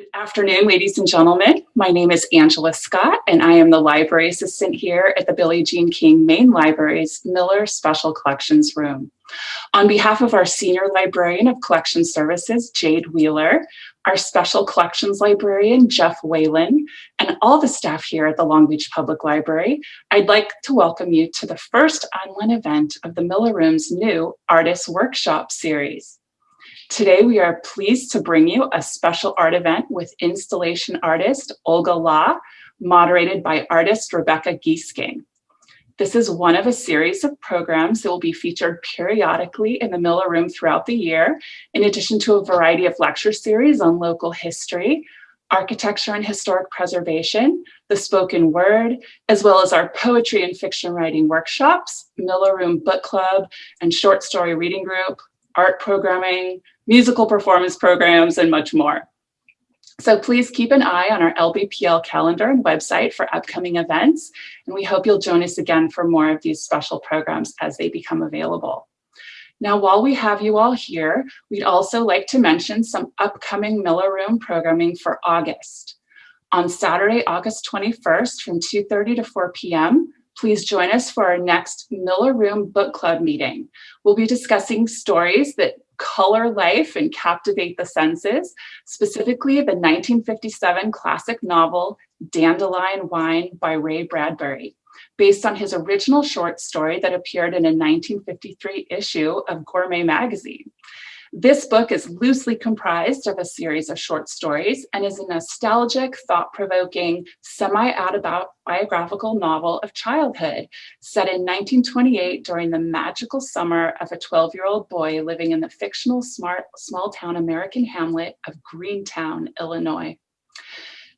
Good afternoon, ladies and gentlemen. My name is Angela Scott, and I am the library assistant here at the Billie Jean King Main Library's Miller Special Collections Room. On behalf of our Senior Librarian of Collection Services, Jade Wheeler, our Special Collections Librarian, Jeff Whalen, and all the staff here at the Long Beach Public Library, I'd like to welcome you to the first online event of the Miller Room's new Artist Workshop series. Today, we are pleased to bring you a special art event with installation artist Olga Lah, moderated by artist Rebecca Giesking. This is one of a series of programs that will be featured periodically in the Miller Room throughout the year, in addition to a variety of lecture series on local history, architecture and historic preservation, the spoken word, as well as our poetry and fiction writing workshops, Miller Room Book Club, and short story reading group, art programming, musical performance programs, and much more. So please keep an eye on our LBPL calendar and website for upcoming events, and we hope you'll join us again for more of these special programs as they become available. Now, while we have you all here, we'd also like to mention some upcoming Miller Room programming for August. On Saturday, August 21st from 2.30 to 4 p.m., please join us for our next Miller Room Book Club meeting. We'll be discussing stories that color life and captivate the senses, specifically the 1957 classic novel Dandelion Wine by Ray Bradbury, based on his original short story that appeared in a 1953 issue of Gourmet magazine. This book is loosely comprised of a series of short stories and is a nostalgic, thought-provoking, semi-autobiographical novel of childhood set in 1928 during the magical summer of a 12-year-old boy living in the fictional smart, small-town American hamlet of Greentown, Illinois.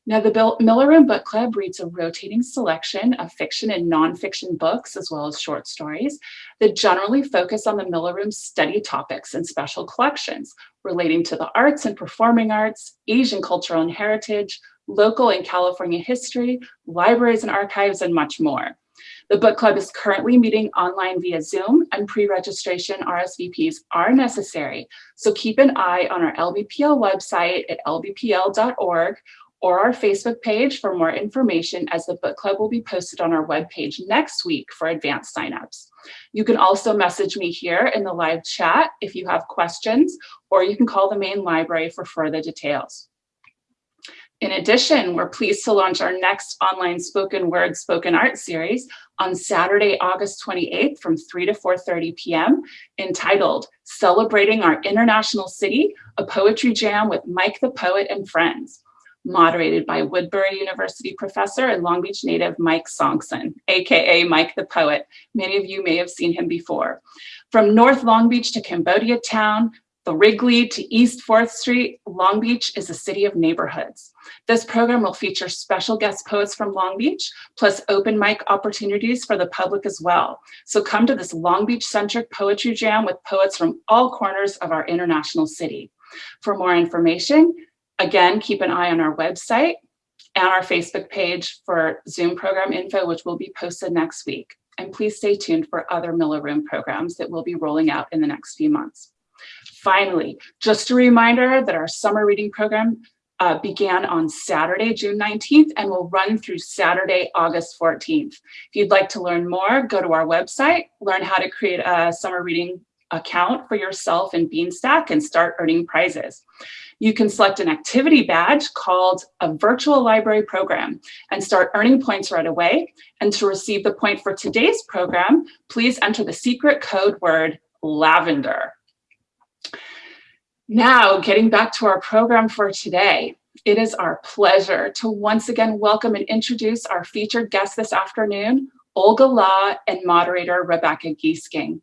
Now, the Bill Miller Room Book Club reads a rotating selection of fiction and nonfiction books, as well as short stories, that generally focus on the Miller Room study topics and special collections relating to the arts and performing arts, Asian cultural and heritage, local and California history, libraries and archives, and much more. The book club is currently meeting online via Zoom and pre-registration RSVPs are necessary. So keep an eye on our LBPL website at lbpl.org or our Facebook page for more information as the book club will be posted on our webpage next week for advanced signups. You can also message me here in the live chat if you have questions, or you can call the main library for further details. In addition, we're pleased to launch our next online spoken word spoken art series on Saturday, August 28th from 3 to 4.30 p.m. entitled Celebrating Our International City, a Poetry Jam with Mike the Poet and Friends moderated by Woodbury University professor and Long Beach native Mike Sonksen, AKA Mike the Poet. Many of you may have seen him before. From North Long Beach to Cambodia Town, the Wrigley to East 4th Street, Long Beach is a city of neighborhoods. This program will feature special guest poets from Long Beach, plus open mic opportunities for the public as well. So come to this Long Beach-centric poetry jam with poets from all corners of our international city. For more information, Again, keep an eye on our website and our Facebook page for Zoom program info, which will be posted next week. And please stay tuned for other Miller Room programs that will be rolling out in the next few months. Finally, just a reminder that our summer reading program uh, began on Saturday, June 19th, and will run through Saturday, August 14th. If you'd like to learn more, go to our website, learn how to create a summer reading account for yourself in Beanstack and start earning prizes. You can select an activity badge called a virtual library program and start earning points right away. And to receive the point for today's program, please enter the secret code word lavender. Now, getting back to our program for today, it is our pleasure to once again welcome and introduce our featured guest this afternoon, Olga Lah and moderator Rebecca Giesking.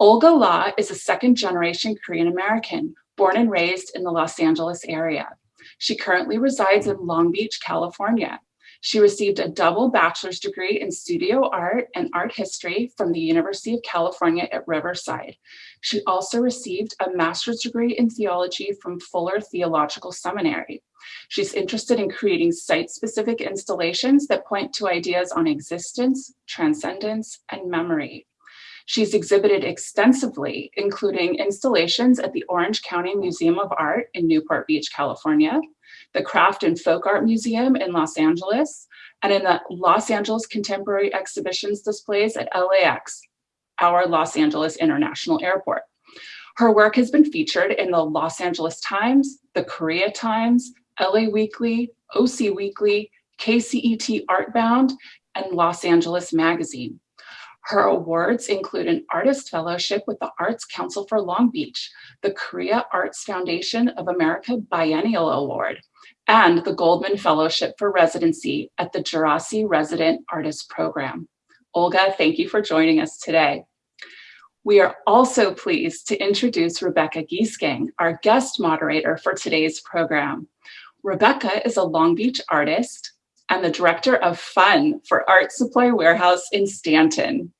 Olga Lah is a second generation Korean American born and raised in the Los Angeles area. She currently resides in Long Beach, California. She received a double bachelor's degree in studio art and art history from the University of California at Riverside. She also received a master's degree in theology from Fuller Theological Seminary. She's interested in creating site-specific installations that point to ideas on existence, transcendence, and memory. She's exhibited extensively, including installations at the Orange County Museum of Art in Newport Beach, California, the Craft and Folk Art Museum in Los Angeles, and in the Los Angeles Contemporary Exhibitions displays at LAX, our Los Angeles International Airport. Her work has been featured in the Los Angeles Times, the Korea Times, LA Weekly, OC Weekly, KCET Artbound, and Los Angeles Magazine. Her awards include an Artist Fellowship with the Arts Council for Long Beach, the Korea Arts Foundation of America Biennial Award, and the Goldman Fellowship for Residency at the Djerassi Resident Artist Program. Olga, thank you for joining us today. We are also pleased to introduce Rebecca Giesking, our guest moderator for today's program. Rebecca is a Long Beach artist and the director of fun for Art Supply Warehouse in Stanton.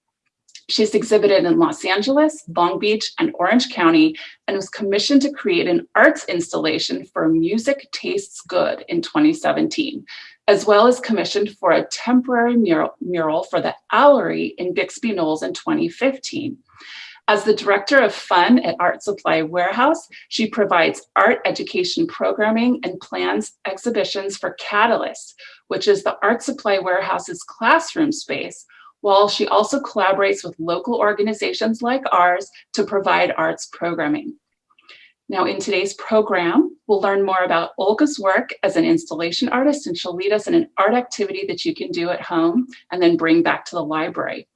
She's exhibited in Los Angeles, Long Beach, and Orange County, and was commissioned to create an arts installation for Music Tastes Good in 2017, as well as commissioned for a temporary mural, mural for the Owlery in Bixby Knolls in 2015. As the director of fun at Art Supply Warehouse, she provides art education programming and plans exhibitions for Catalyst, which is the Art Supply Warehouse's classroom space, while she also collaborates with local organizations like ours to provide arts programming. Now in today's program, we'll learn more about Olga's work as an installation artist and she'll lead us in an art activity that you can do at home and then bring back to the library.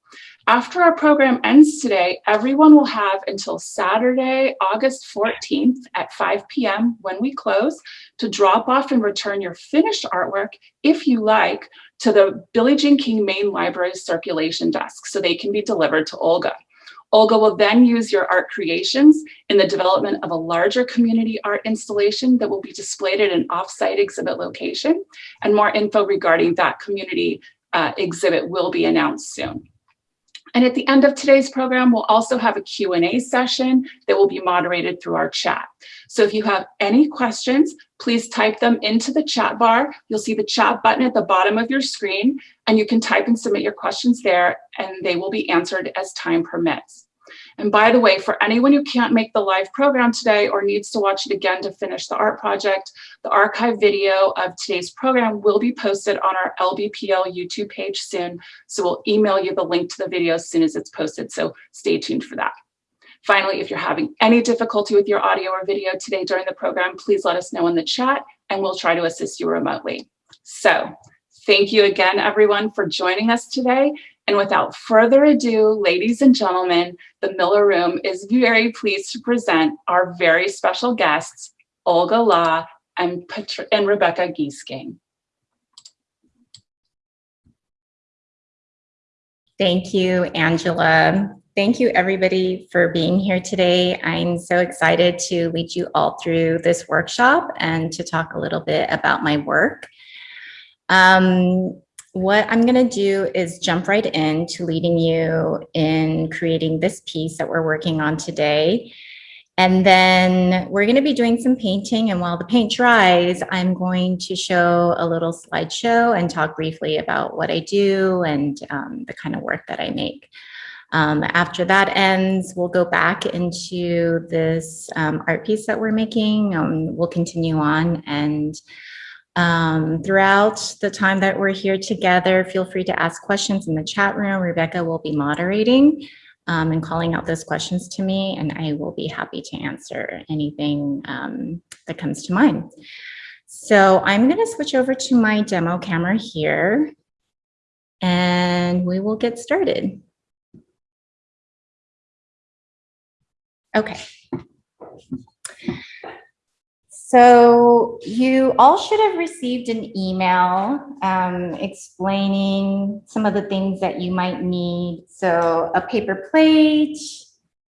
After our program ends today, everyone will have until Saturday, August 14th at 5 p.m. when we close to drop off and return your finished artwork, if you like, to the Billie Jean King Main Library circulation desk so they can be delivered to Olga. Olga will then use your art creations in the development of a larger community art installation that will be displayed at an offsite exhibit location. And more info regarding that community uh, exhibit will be announced soon. And at the end of today's program, we'll also have a Q&A session that will be moderated through our chat. So if you have any questions, please type them into the chat bar. You'll see the chat button at the bottom of your screen, and you can type and submit your questions there, and they will be answered as time permits. And by the way, for anyone who can't make the live program today or needs to watch it again to finish the art project, the archive video of today's program will be posted on our LBPL YouTube page soon. So we'll email you the link to the video as soon as it's posted. So stay tuned for that. Finally, if you're having any difficulty with your audio or video today during the program, please let us know in the chat and we'll try to assist you remotely. So thank you again, everyone, for joining us today. And without further ado, ladies and gentlemen, the Miller Room is very pleased to present our very special guests, Olga Lah and, Pat and Rebecca Giesking. Thank you, Angela. Thank you everybody for being here today. I'm so excited to lead you all through this workshop and to talk a little bit about my work. Um, what I'm going to do is jump right into leading you in creating this piece that we're working on today. And then we're going to be doing some painting. And while the paint dries, I'm going to show a little slideshow and talk briefly about what I do and um, the kind of work that I make. Um, after that ends, we'll go back into this um, art piece that we're making. Um, we'll continue on and um, throughout the time that we're here together, feel free to ask questions in the chat room. Rebecca will be moderating um, and calling out those questions to me, and I will be happy to answer anything um, that comes to mind. So I'm going to switch over to my demo camera here, and we will get started. Okay. So you all should have received an email um, explaining some of the things that you might need. So a paper plate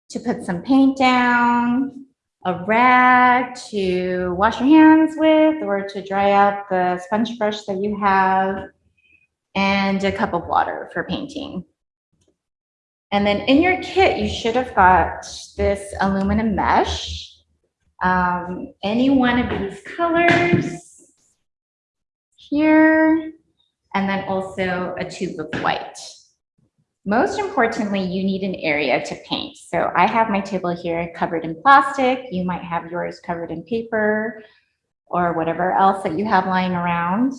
to put some paint down, a rag to wash your hands with or to dry out the sponge brush that you have, and a cup of water for painting. And then in your kit, you should have got this aluminum mesh um, any one of these colors here, and then also a tube of white. Most importantly, you need an area to paint. So I have my table here covered in plastic. You might have yours covered in paper or whatever else that you have lying around.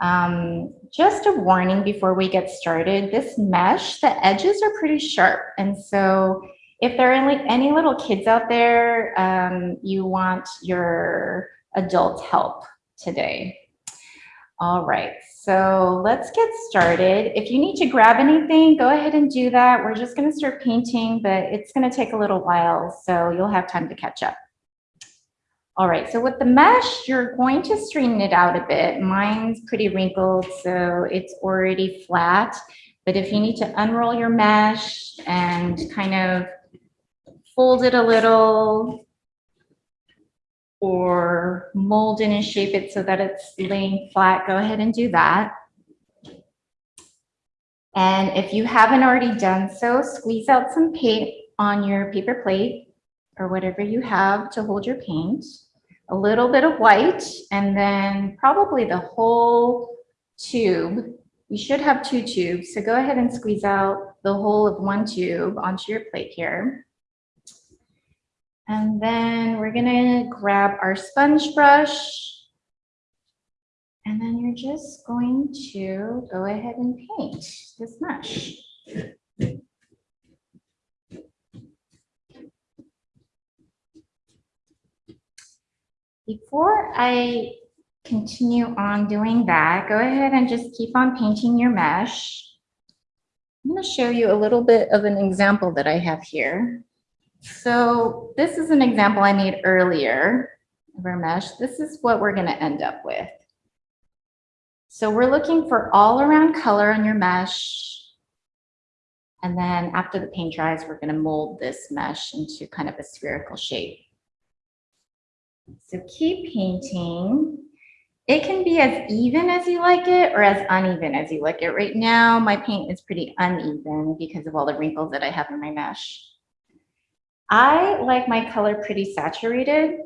Um, just a warning before we get started, this mesh, the edges are pretty sharp. And so if there are any, little kids out there, um, you want your adult help today. All right, so let's get started. If you need to grab anything, go ahead and do that. We're just gonna start painting, but it's gonna take a little while, so you'll have time to catch up. All right, so with the mesh, you're going to straighten it out a bit. Mine's pretty wrinkled, so it's already flat. But if you need to unroll your mesh and kind of fold it a little or mold it and shape it so that it's laying flat, go ahead and do that. And if you haven't already done so, squeeze out some paint on your paper plate or whatever you have to hold your paint a little bit of white, and then probably the whole tube. You should have two tubes, so go ahead and squeeze out the whole of one tube onto your plate here. And then we're gonna grab our sponge brush. And then you're just going to go ahead and paint this mesh. Before I continue on doing that, go ahead and just keep on painting your mesh. I'm going to show you a little bit of an example that I have here. So this is an example I made earlier of our mesh. This is what we're going to end up with. So we're looking for all around color on your mesh. And then after the paint dries, we're going to mold this mesh into kind of a spherical shape. So keep painting. It can be as even as you like it or as uneven as you like it. Right now, my paint is pretty uneven because of all the wrinkles that I have in my mesh. I like my color pretty saturated,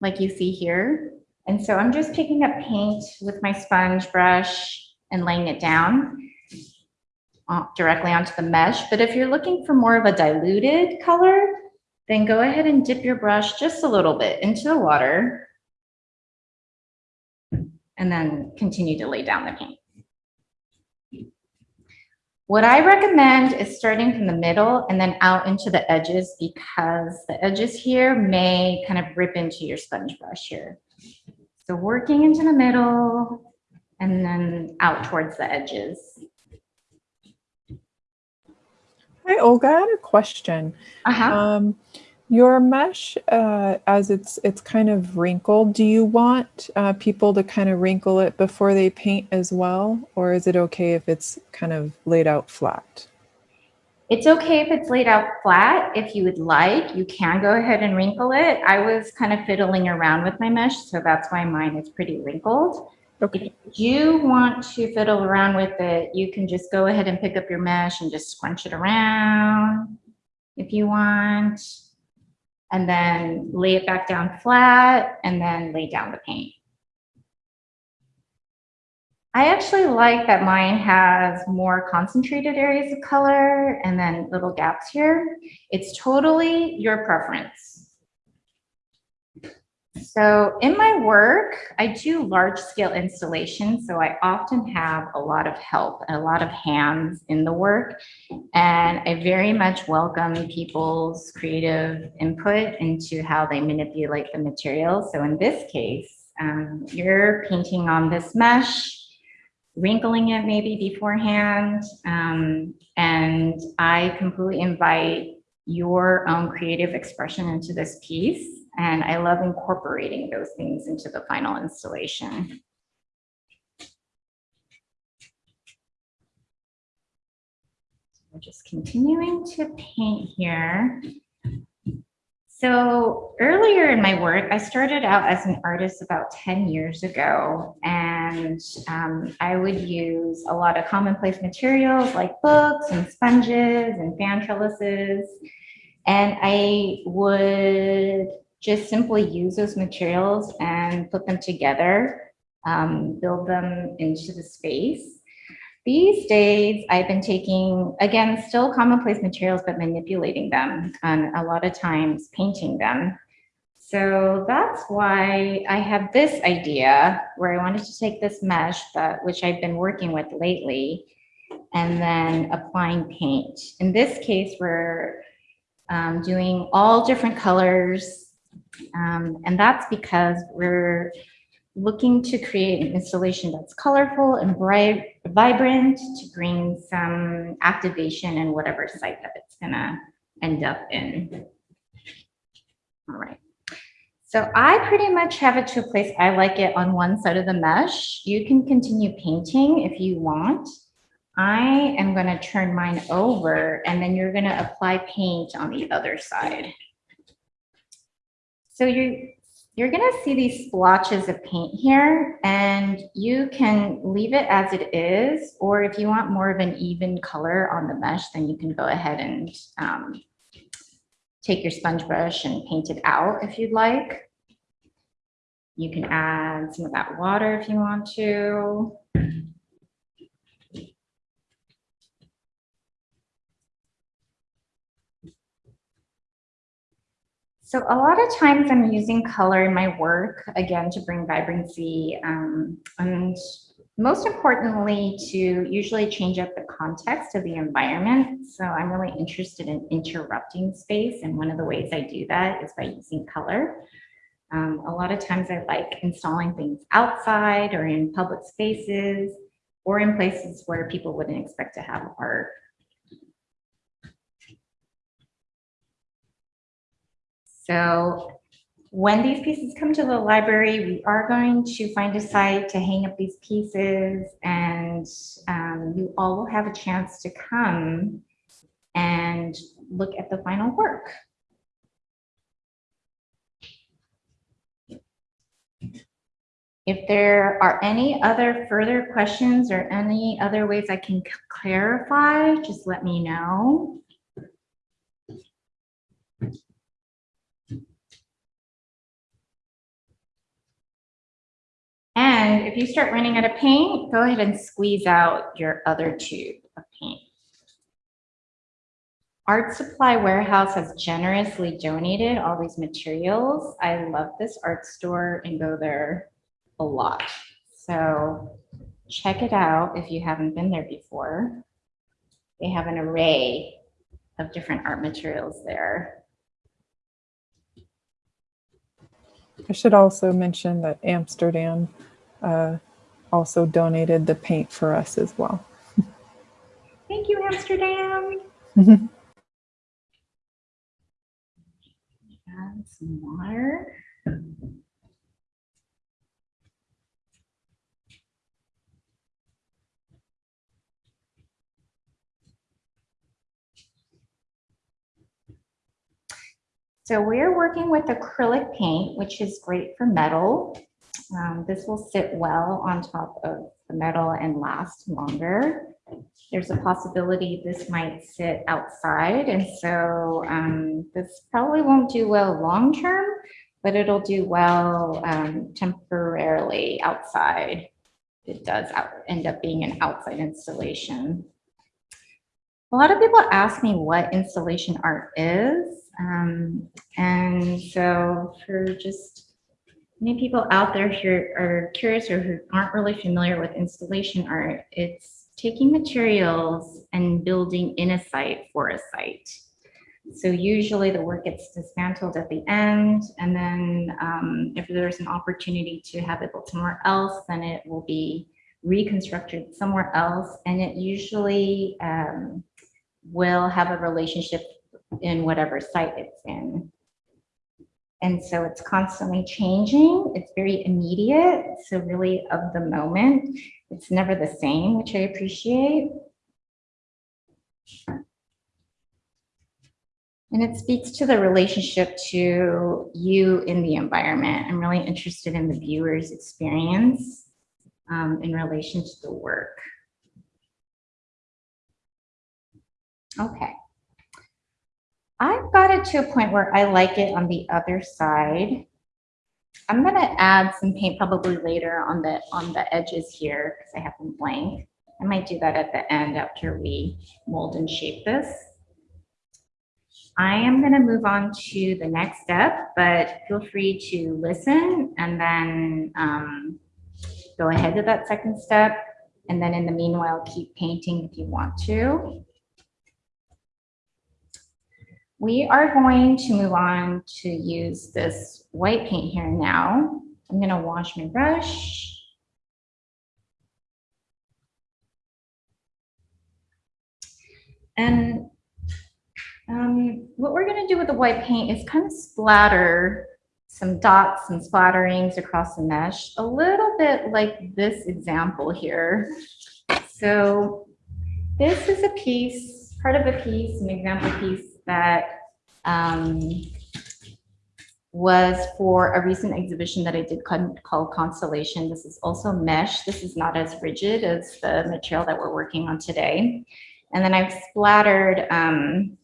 like you see here. And so I'm just picking up paint with my sponge brush and laying it down uh, directly onto the mesh. But if you're looking for more of a diluted color, then go ahead and dip your brush just a little bit into the water and then continue to lay down the paint. What I recommend is starting from the middle and then out into the edges because the edges here may kind of rip into your sponge brush here. So working into the middle and then out towards the edges. Hi, Olga. I had a question. Uh-huh. Um, your mesh, uh, as it's it's kind of wrinkled, do you want uh, people to kind of wrinkle it before they paint as well? Or is it okay if it's kind of laid out flat? It's okay if it's laid out flat. If you would like, you can go ahead and wrinkle it. I was kind of fiddling around with my mesh, so that's why mine is pretty wrinkled. Okay. If you want to fiddle around with it, you can just go ahead and pick up your mesh and just scrunch it around if you want. And then lay it back down flat and then lay down the paint. I actually like that mine has more concentrated areas of color and then little gaps here. It's totally your preference. So in my work, I do large scale installations. So I often have a lot of help and a lot of hands in the work. And I very much welcome people's creative input into how they manipulate the material. So in this case, um, you're painting on this mesh, wrinkling it maybe beforehand. Um, and I completely invite your own creative expression into this piece. And I love incorporating those things into the final installation. We're just continuing to paint here. So earlier in my work, I started out as an artist about 10 years ago, and um, I would use a lot of commonplace materials like books and sponges and fan trellises. And I would just simply use those materials and put them together, um, build them into the space. These days, I've been taking, again, still commonplace materials, but manipulating them and a lot of times painting them. So that's why I have this idea where I wanted to take this mesh that, which I've been working with lately, and then applying paint. In this case, we're um, doing all different colors. Um, and that's because we're looking to create an installation that's colorful and bright, vibrant to bring some activation in whatever site that it's gonna end up in. All right. So I pretty much have it to a place I like it on one side of the mesh. You can continue painting if you want. I am going to turn mine over and then you're going to apply paint on the other side. So you're, you're going to see these splotches of paint here and you can leave it as it is, or if you want more of an even color on the mesh, then you can go ahead and um, take your sponge brush and paint it out if you'd like. You can add some of that water if you want to. So a lot of times I'm using color in my work, again, to bring vibrancy um, and most importantly, to usually change up the context of the environment. So I'm really interested in interrupting space. And one of the ways I do that is by using color. Um, a lot of times I like installing things outside or in public spaces or in places where people wouldn't expect to have art. So when these pieces come to the library, we are going to find a site to hang up these pieces and um, you all will have a chance to come and look at the final work. If there are any other further questions or any other ways I can clarify, just let me know. And if you start running out of paint, go ahead and squeeze out your other tube of paint. Art Supply Warehouse has generously donated all these materials. I love this art store and go there a lot. So check it out if you haven't been there before. They have an array of different art materials there. I should also mention that Amsterdam uh, also donated the paint for us as well. Thank you, Amsterdam. Add some water. So we're working with acrylic paint, which is great for metal. Um, this will sit well on top of the metal and last longer. There's a possibility this might sit outside, and so um, this probably won't do well long term, but it'll do well um, temporarily outside. It does out, end up being an outside installation. A lot of people ask me what installation art is. Um, and so for just many people out there who are curious or who aren't really familiar with installation art, it's taking materials and building in a site for a site. So usually the work gets dismantled at the end, and then um, if there's an opportunity to have it built somewhere else, then it will be reconstructed somewhere else, and it usually um, will have a relationship in whatever site it's in. And so it's constantly changing. It's very immediate. So really of the moment, it's never the same, which I appreciate. And it speaks to the relationship to you in the environment. I'm really interested in the viewer's experience um, in relation to the work. Okay. I've got it to a point where I like it on the other side. I'm going to add some paint probably later on the on the edges here because I have them blank. I might do that at the end after we mold and shape this. I am going to move on to the next step, but feel free to listen and then um, go ahead to that second step. And then in the meanwhile, keep painting if you want to. We are going to move on to use this white paint here now. I'm going to wash my brush. And um, what we're going to do with the white paint is kind of splatter some dots and splatterings across the mesh, a little bit like this example here. So this is a piece, part of a piece, an example piece that um, was for a recent exhibition that I did called Constellation. This is also mesh. This is not as rigid as the material that we're working on today. And then I've splattered um,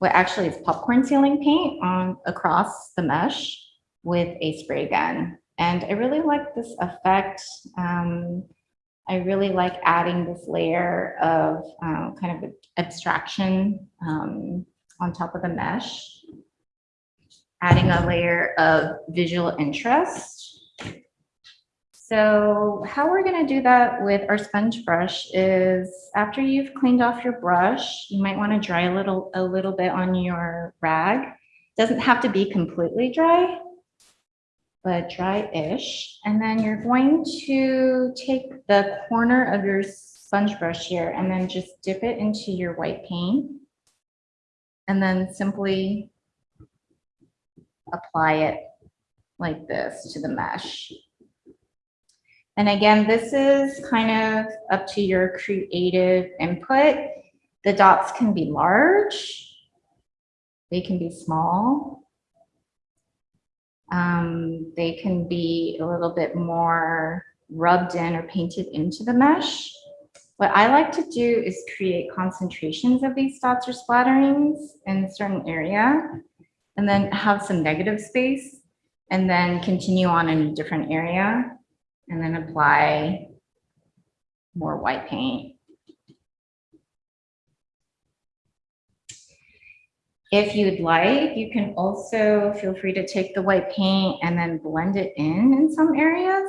what actually is popcorn ceiling paint on across the mesh with a spray gun. And I really like this effect. Um, I really like adding this layer of um, kind of abstraction um, on top of the mesh, adding a layer of visual interest. So how we're gonna do that with our sponge brush is after you've cleaned off your brush, you might wanna dry a little, a little bit on your rag. Doesn't have to be completely dry, but dry-ish. And then you're going to take the corner of your sponge brush here and then just dip it into your white paint. And then simply apply it like this to the mesh. And again, this is kind of up to your creative input. The dots can be large, they can be small. Um, they can be a little bit more rubbed in or painted into the mesh. What I like to do is create concentrations of these dots or splatterings in a certain area and then have some negative space and then continue on in a different area and then apply more white paint. If you'd like, you can also feel free to take the white paint and then blend it in in some areas.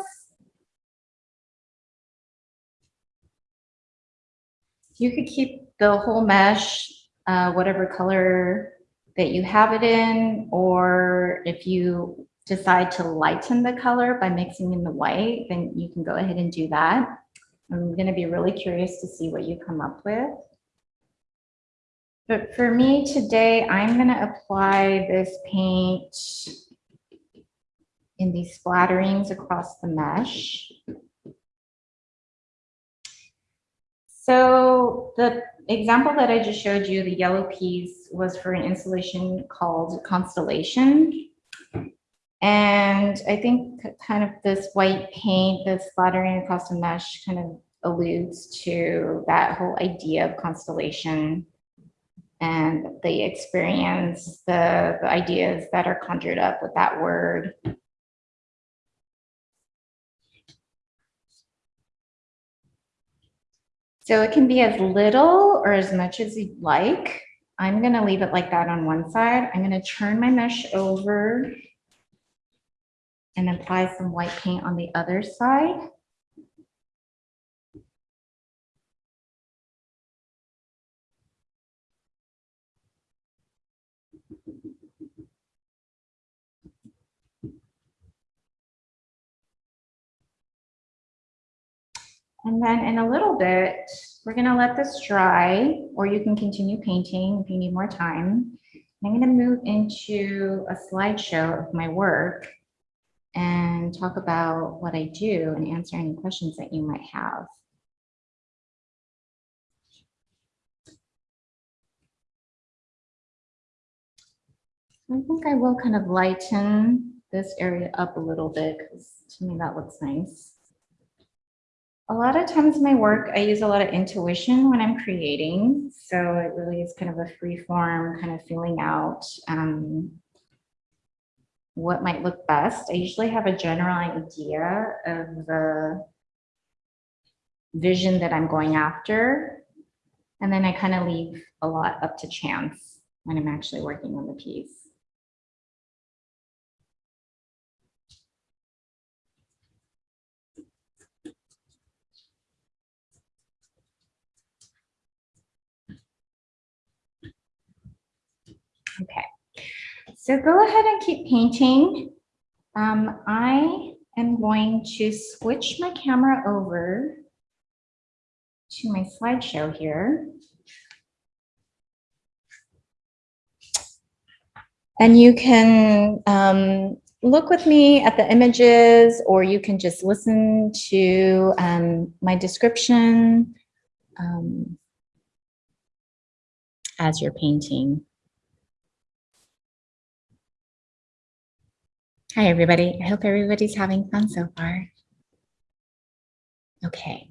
You could keep the whole mesh, uh, whatever color that you have it in, or if you decide to lighten the color by mixing in the white, then you can go ahead and do that. I'm going to be really curious to see what you come up with. But for me today, I'm going to apply this paint in these splatterings across the mesh. So the example that I just showed you, the yellow piece, was for an installation called Constellation. And I think kind of this white paint that's splattering across the mesh kind of alludes to that whole idea of constellation and the experience, the, the ideas that are conjured up with that word. So it can be as little or as much as you'd like. I'm going to leave it like that on one side. I'm going to turn my mesh over and apply some white paint on the other side. And then in a little bit, we're gonna let this dry, or you can continue painting if you need more time. I'm gonna move into a slideshow of my work and talk about what I do and answer any questions that you might have. I think I will kind of lighten this area up a little bit because to me that looks nice. A lot of times in my work, I use a lot of intuition when I'm creating. So it really is kind of a free form, kind of feeling out um, what might look best. I usually have a general idea of the vision that I'm going after. And then I kind of leave a lot up to chance when I'm actually working on the piece. Okay, so go ahead and keep painting. Um, I am going to switch my camera over to my slideshow here. And you can um, look with me at the images or you can just listen to um, my description um, as you're painting. Hi, everybody. I hope everybody's having fun so far. Okay.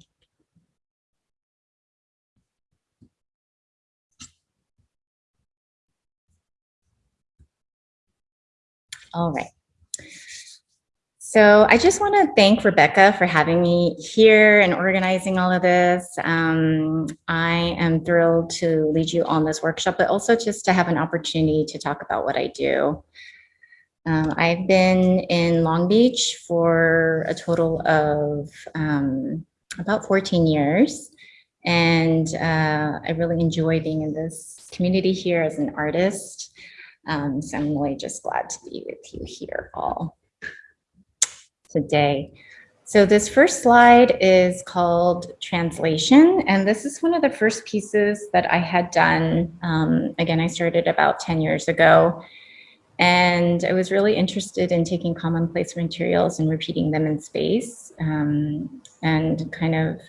All right. So I just want to thank Rebecca for having me here and organizing all of this. Um, I am thrilled to lead you on this workshop, but also just to have an opportunity to talk about what I do. Um, I've been in Long Beach for a total of um, about 14 years. And uh, I really enjoy being in this community here as an artist. Um, so I'm really just glad to be with you here all today. So this first slide is called Translation, and this is one of the first pieces that I had done. Um, again, I started about 10 years ago, and I was really interested in taking commonplace materials and repeating them in space um, and kind of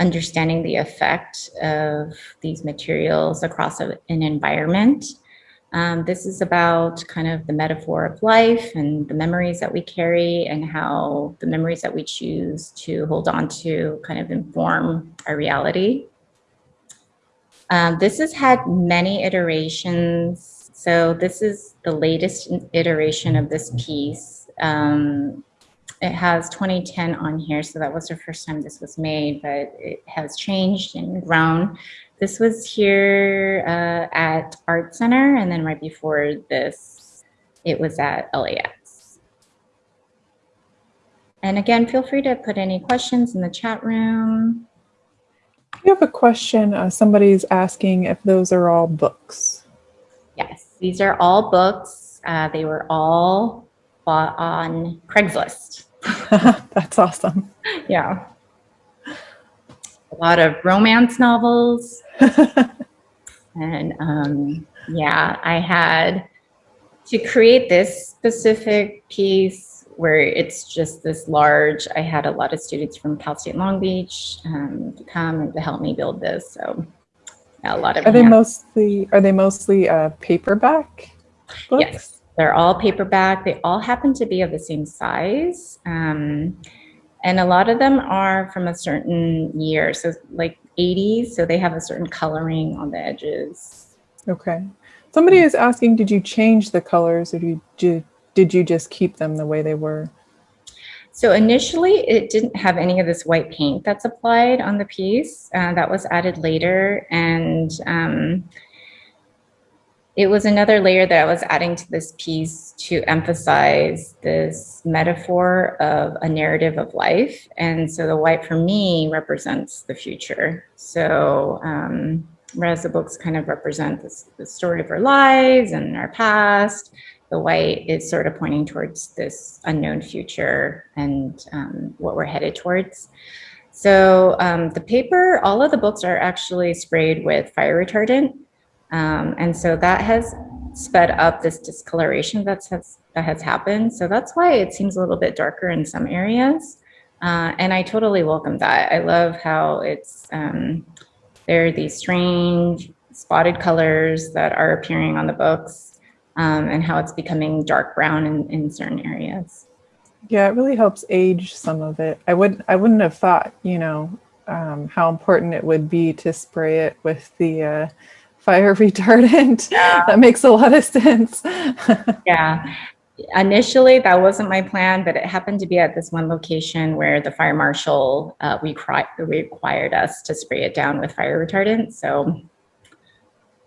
understanding the effect of these materials across a, an environment. Um, this is about kind of the metaphor of life and the memories that we carry and how the memories that we choose to hold on to kind of inform our reality. Um, this has had many iterations so this is the latest iteration of this piece. Um, it has 2010 on here, so that was the first time this was made, but it has changed and grown. This was here uh, at Art Center, and then right before this, it was at LAX. And again, feel free to put any questions in the chat room. You have a question. Uh, somebody's asking if those are all books. Yes. These are all books. Uh, they were all bought on Craigslist. That's awesome. Yeah. A lot of romance novels. and um, yeah, I had to create this specific piece where it's just this large. I had a lot of students from Cal State Long Beach um, to come and to help me build this. So a lot of are they mostly are they mostly uh, paperback books? yes. They're all paperback. They all happen to be of the same size um, and a lot of them are from a certain year. So like 80s so they have a certain coloring on the edges. Okay. Somebody is asking did you change the colors or did you did you just keep them the way they were so initially it didn't have any of this white paint that's applied on the piece. Uh, that was added later. And um, it was another layer that I was adding to this piece to emphasize this metaphor of a narrative of life. And so the white for me represents the future. So um, whereas the books kind of represent this, the story of our lives and our past, the white is sort of pointing towards this unknown future and um, what we're headed towards. So um, the paper, all of the books are actually sprayed with fire retardant. Um, and so that has sped up this discoloration that's has, that has happened. So that's why it seems a little bit darker in some areas. Uh, and I totally welcome that. I love how it's, um, there are these strange spotted colors that are appearing on the books um, and how it's becoming dark brown in, in certain areas. Yeah, it really helps age some of it. I would I wouldn't have thought, you know, um, how important it would be to spray it with the uh, fire retardant. Yeah. that makes a lot of sense. yeah. initially that wasn't my plan, but it happened to be at this one location where the fire marshal uh, required required us to spray it down with fire retardant. So,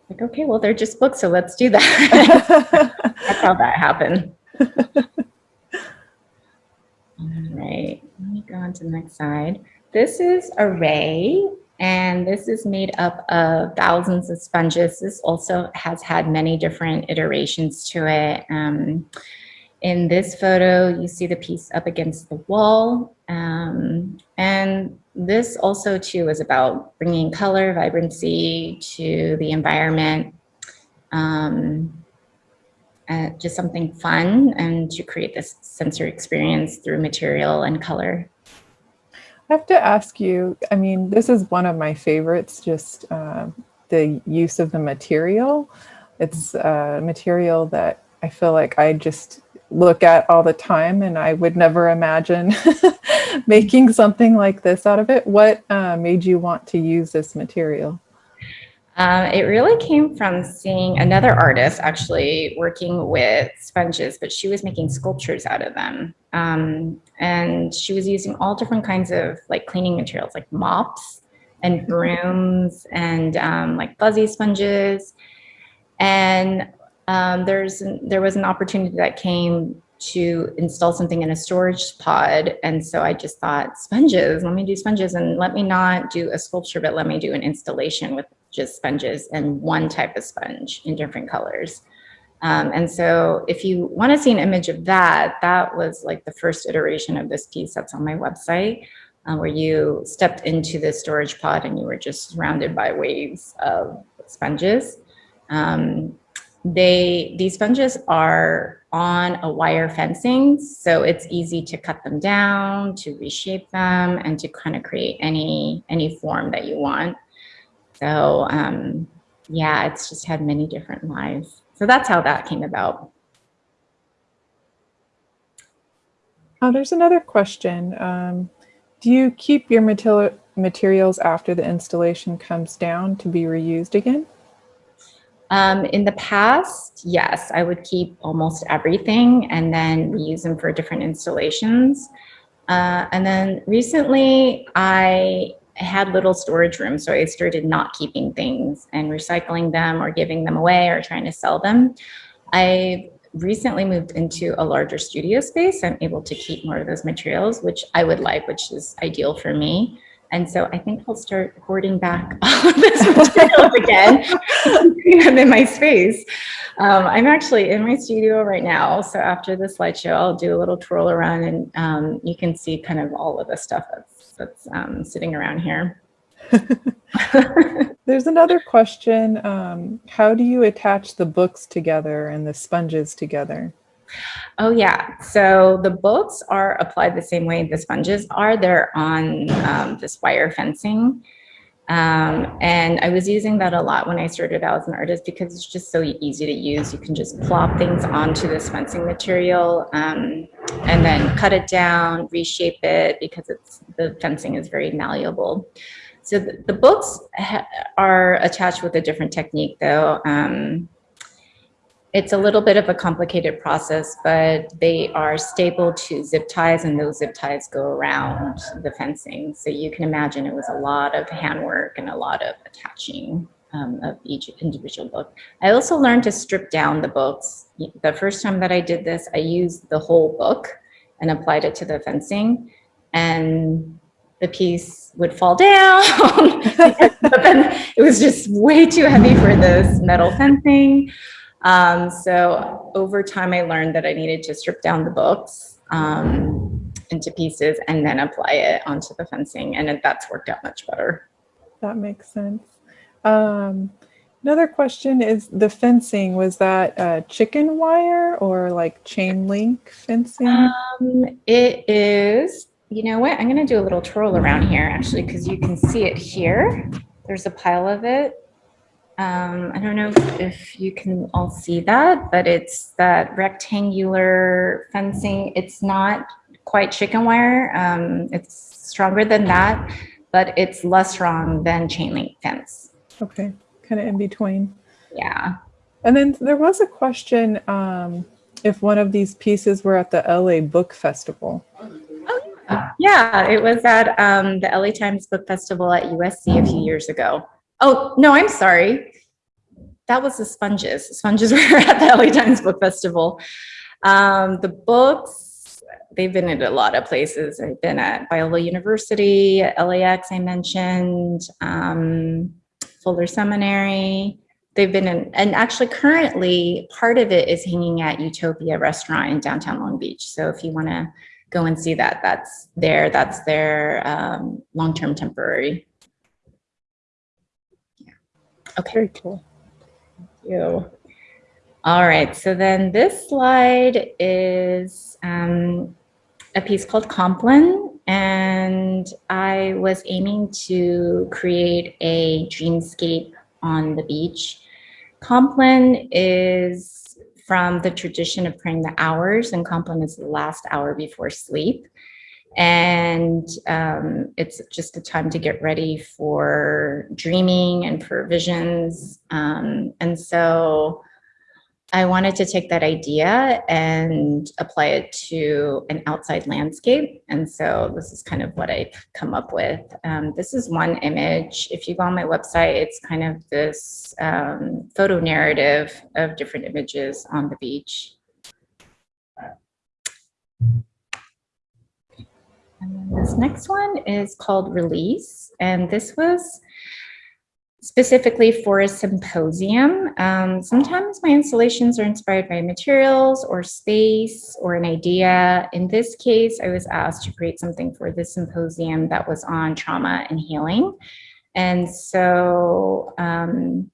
like, okay, well, they're just books, so let's do that. That's how that happened. All right, let me go on to the next slide. This is Array, and this is made up of thousands of sponges. This also has had many different iterations to it. Um, in this photo, you see the piece up against the wall. Um, and this also too is about bringing color, vibrancy to the environment. Um, uh, just something fun and to create this sensory experience through material and color. I have to ask you, I mean, this is one of my favorites, just uh, the use of the material. It's a material that I feel like I just look at all the time and I would never imagine making something like this out of it. What uh, made you want to use this material? Um, it really came from seeing another artist actually working with sponges, but she was making sculptures out of them. Um, and she was using all different kinds of like cleaning materials, like mops and brooms and um, like fuzzy sponges. And um, there's there was an opportunity that came to install something in a storage pod. And so I just thought sponges, let me do sponges and let me not do a sculpture, but let me do an installation with just sponges and one type of sponge in different colors. Um, and so if you want to see an image of that, that was like the first iteration of this piece that's on my website, uh, where you stepped into the storage pod and you were just surrounded by waves of sponges. Um, they These sponges are on a wire fencing, so it's easy to cut them down, to reshape them, and to kind of create any, any form that you want. So um, yeah, it's just had many different lives. So that's how that came about. Oh, there's another question. Um, do you keep your material materials after the installation comes down to be reused again? Um, in the past, yes, I would keep almost everything and then we use them for different installations. Uh, and then recently I had little storage rooms, so I started not keeping things and recycling them or giving them away or trying to sell them. I recently moved into a larger studio space. I'm able to keep more of those materials, which I would like, which is ideal for me. And so I think I'll start hoarding back all of this materials again, them in my space. Um, I'm actually in my studio right now. So after the slideshow, I'll do a little twirl around and um, you can see kind of all of the stuff that's that's um, sitting around here. There's another question. Um, how do you attach the books together and the sponges together? Oh yeah, so the bolts are applied the same way the sponges are. They're on um, this wire fencing. Um, and I was using that a lot when I started out as an artist because it's just so easy to use. You can just plop things onto this fencing material um, and then cut it down, reshape it because it's the fencing is very malleable. So the, the books are attached with a different technique though. Um, it's a little bit of a complicated process, but they are stapled to zip ties and those zip ties go around the fencing. So you can imagine it was a lot of handwork and a lot of attaching um, of each individual book. I also learned to strip down the books. The first time that I did this, I used the whole book and applied it to the fencing and the piece would fall down. but then it was just way too heavy for this metal fencing. Um, so over time, I learned that I needed to strip down the books um, into pieces and then apply it onto the fencing. And it, that's worked out much better. That makes sense. Um, another question is the fencing, was that uh, chicken wire or like chain link fencing? Um, it is, you know what, I'm gonna do a little twirl around here actually, because you can see it here. There's a pile of it. Um, I don't know if you can all see that, but it's that rectangular fencing. It's not quite chicken wire. Um, it's stronger than that, but it's less strong than chain link fence. Okay, kind of in between. Yeah. And then there was a question, um, if one of these pieces were at the LA Book Festival. Yeah, it was at um, the LA Times Book Festival at USC a few years ago. Oh, no, I'm sorry. That was the Sponges. The Sponges were at the LA Times Book Festival. Um, the books, they've been at a lot of places. They've been at Biola University, LAX I mentioned, um, Fuller Seminary. They've been in, and actually currently part of it is hanging at Utopia Restaurant in downtown Long Beach. So if you want to go and see that. That's there. That's their um, long-term temporary. Okay. Very cool. Thank you. All right. So then this slide is um, a piece called Compline. And I was aiming to create a dreamscape on the beach. Compline is from the tradition of praying the hours and Compline is the last hour before sleep. And um, it's just a time to get ready for dreaming and for visions. Um, and so I wanted to take that idea and apply it to an outside landscape. And so this is kind of what I've come up with. Um, this is one image. If you go on my website, it's kind of this um, photo narrative of different images on the beach. And this next one is called Release. And this was specifically for a symposium. Um, sometimes my installations are inspired by materials or space or an idea. In this case, I was asked to create something for this symposium that was on trauma and healing. And so um,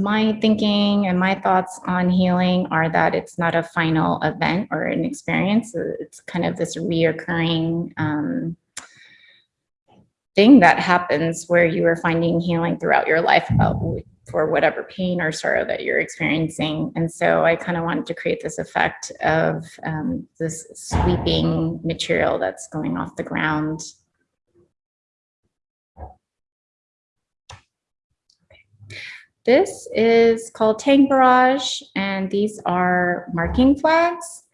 my thinking and my thoughts on healing are that it's not a final event or an experience. It's kind of this reoccurring um, thing that happens where you are finding healing throughout your life about for whatever pain or sorrow that you're experiencing. And so I kind of wanted to create this effect of um, this sweeping material that's going off the ground. This is called Tang Barrage, and these are marking flags.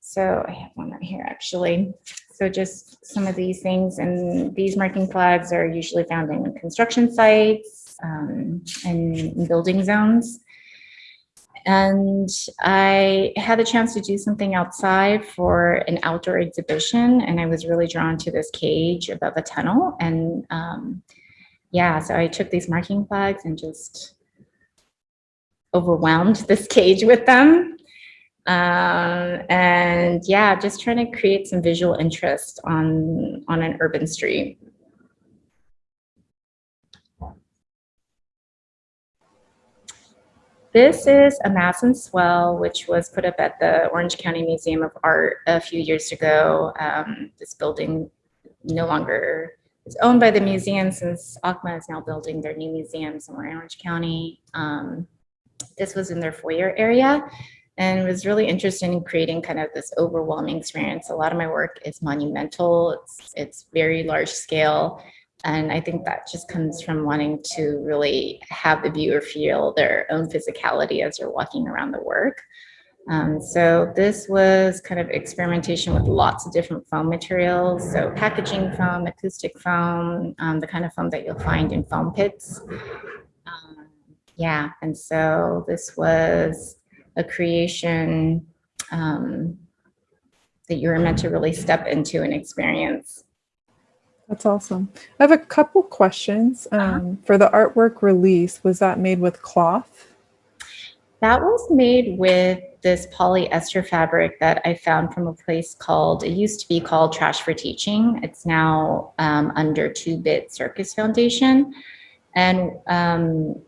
So I have one right here actually. So just some of these things and these marking flags are usually found in construction sites um, and building zones. And I had the chance to do something outside for an outdoor exhibition and I was really drawn to this cage above a tunnel. And um, yeah, so I took these marking flags and just overwhelmed this cage with them um, and yeah, just trying to create some visual interest on, on an urban street. This is a mass and swell, which was put up at the Orange County Museum of Art a few years ago. Um, this building no longer is owned by the museum since OCMA is now building their new museum somewhere in Orange County. Um, this was in their foyer area and was really interested in creating kind of this overwhelming experience. A lot of my work is monumental, it's, it's very large scale, and I think that just comes from wanting to really have the viewer feel their own physicality as they're walking around the work. Um, so this was kind of experimentation with lots of different foam materials. So packaging foam, acoustic foam, um, the kind of foam that you'll find in foam pits. Um, yeah, and so this was a creation um, that you were meant to really step into and experience. That's awesome. I have a couple questions. Uh-huh. Um, uh -huh. For the artwork release, was that made with cloth? That was made with this polyester fabric that I found from a place called, it used to be called Trash for Teaching. It's now um, under Two Bit Circus Foundation. And um,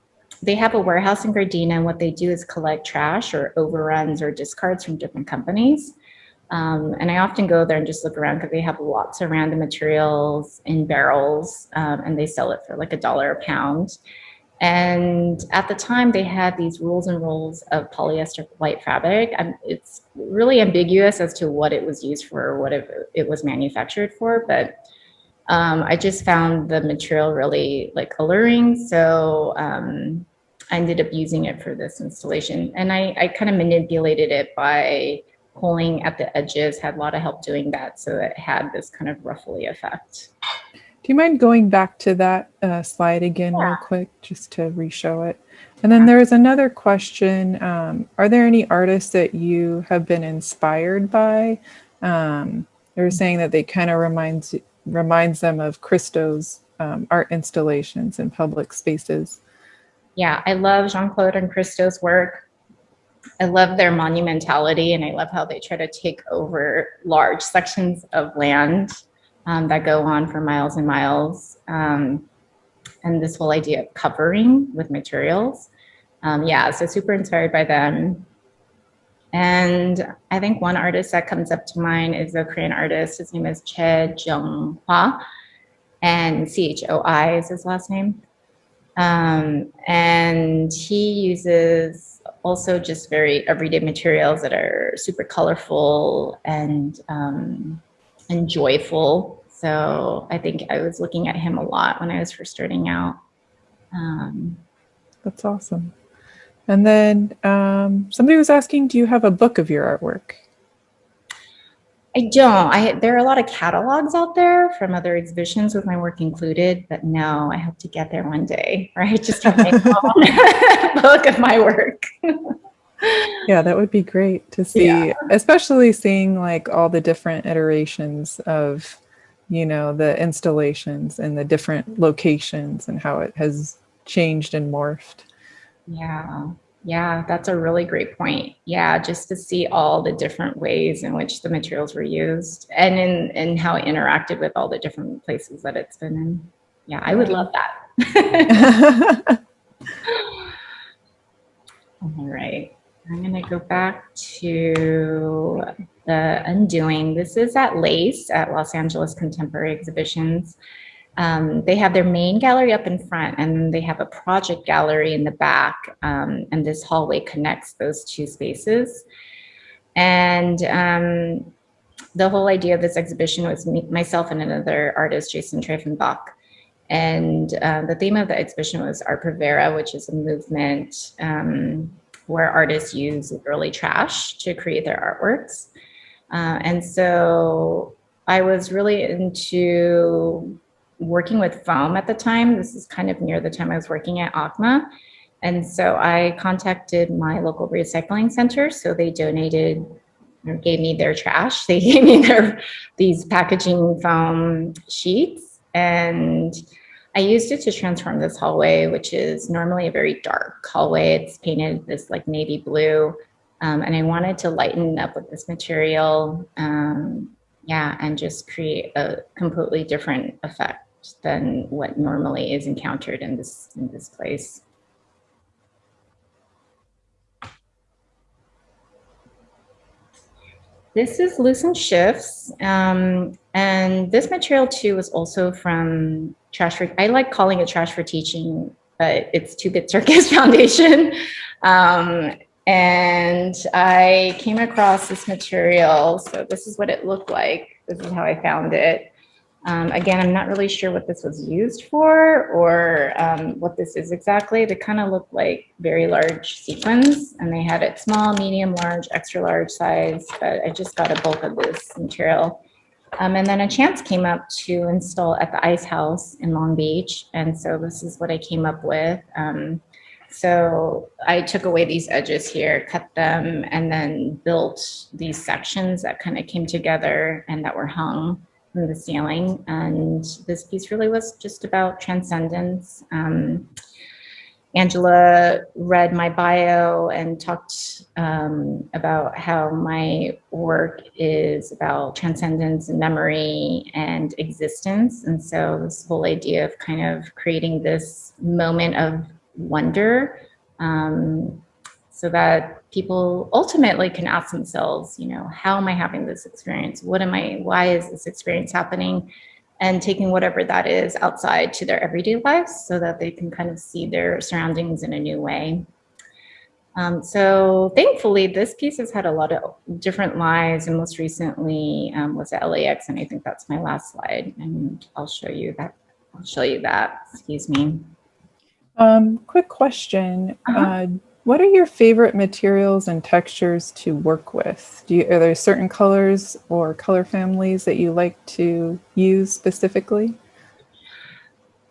they have a warehouse in Gardena and what they do is collect trash or overruns or discards from different companies. Um, and I often go there and just look around because they have lots of random materials in barrels um, and they sell it for like a dollar a pound. And at the time they had these rules and rolls of polyester white fabric. And it's really ambiguous as to what it was used for or what it, was manufactured for, but um, I just found the material really like alluring. So um, I ended up using it for this installation. And I, I kind of manipulated it by pulling at the edges, had a lot of help doing that. So it had this kind of ruffly effect. Do you mind going back to that uh, slide again Yeah. real quick, just to re-show it? And then there was another question. Um, are there any artists that you have been inspired by? Um, they were saying that they kind of reminds reminds them of Christo's um, art installations in public spaces. Yeah, I love Jeanne-Claude and Christo's work. I love their monumentality and I love how they try to take over large sections of land um, that go on for miles and miles. Um, and this whole idea of covering with materials. Um, yeah, so super inspired by them. And I think one artist that comes up to mind is a Korean artist. His name is Choi Jeong Hwa, and C H O I is his last name. Um, and he uses also just very everyday materials that are super colorful and um, and joyful. So I think I was looking at him a lot when I was first starting out. Um, That's awesome. And then um, somebody was asking, do you have a book of your artwork? I don't. I there are a lot of catalogs out there from other exhibitions with my work included, but no, I hope to get there one day. Right, just have my own book of my work. Yeah, that would be great to see, Yeah. especially seeing like all the different iterations of, you know, the installations and the different locations and how it has changed and morphed. Yeah, yeah, that's a really great point. Yeah, just to see all the different ways in which the materials were used and in and how it interacted with all the different places that it's been in. Yeah, I would love that. All right. I'm going to go back to the Undoing. This is at LACE at Los Angeles Contemporary Exhibitions. Um, they have their main gallery up in front and they have a project gallery in the back. Um, and this hallway connects those two spaces. And um, the whole idea of this exhibition was me, myself and another artist, Jason Treifenbach. And uh, the theme of the exhibition was Arte Povera, which is a movement um, where artists use early trash to create their artworks. Uh, and so I was really into working with foam at the time. This is kind of near the time I was working at OCMA. And so I contacted my local recycling center. So they donated or gave me their trash. They gave me their these packaging foam sheets. And I used it to transform this hallway, which is normally a very dark hallway. It's painted this like navy blue. Um, and I wanted to lighten up with this material. Um, yeah, and just create a completely different effect than what normally is encountered in this in this place. This is Lucent Shifts, um, and this material too was also from Trash for, I like calling it Trash for Teaching, but it's Two Bit Circus Foundation. Um, and I came across this material, so this is what it looked like. This is how I found it. Um, again, I'm not really sure what this was used for or um, what this is exactly. They kind of look like very large sequins and they had it small, medium, large, extra large size, but I just got a bulk of this material. Um, and then a chance came up to install at the Ice House in Long Beach. And so this is what I came up with. Um, so I took away these edges here, cut them, and then built these sections that kind of came together and that were hung from the ceiling. And this piece really was just about transcendence. Um, Angela read my bio and talked um, about how my work is about transcendence and memory and existence. And so this whole idea of kind of creating this moment of wonder um, so that people ultimately can ask themselves, you know, how am I having this experience? What am I, why is this experience happening? And taking whatever that is outside to their everyday lives so that they can kind of see their surroundings in a new way. Um, so thankfully, this piece has had a lot of different lives and most recently um, was at LAX and I think that's my last slide and I'll show you that. I'll show you that, excuse me. Um, quick question. Uh-huh. Uh, What are your favorite materials and textures to work with? Do you, are there certain colors or color families that you like to use specifically?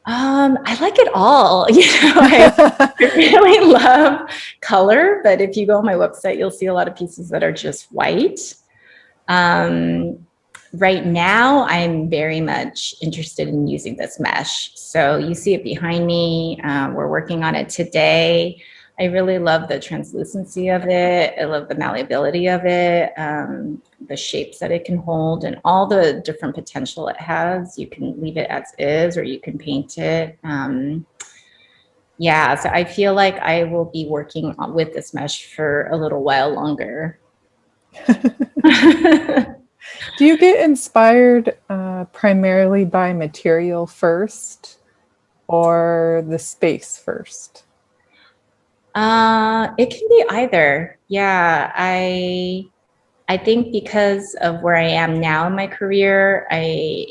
Um, I like it all. You know, I, really love color, but if you go on my website, you'll see a lot of pieces that are just white. Um, right now, I'm very much interested in using this mesh. So you see it behind me. Uh, we're working on it today. I really love the translucency of it. I love the malleability of it, um, the shapes that it can hold and all the different potential it has. You can leave it as is or you can paint it. Um, yeah, so I feel like I will be working with this mesh for a little while longer. Do you get inspired uh, primarily by material first or the space first? Uh, it can be either. Yeah, I I think because of where I am now in my career, I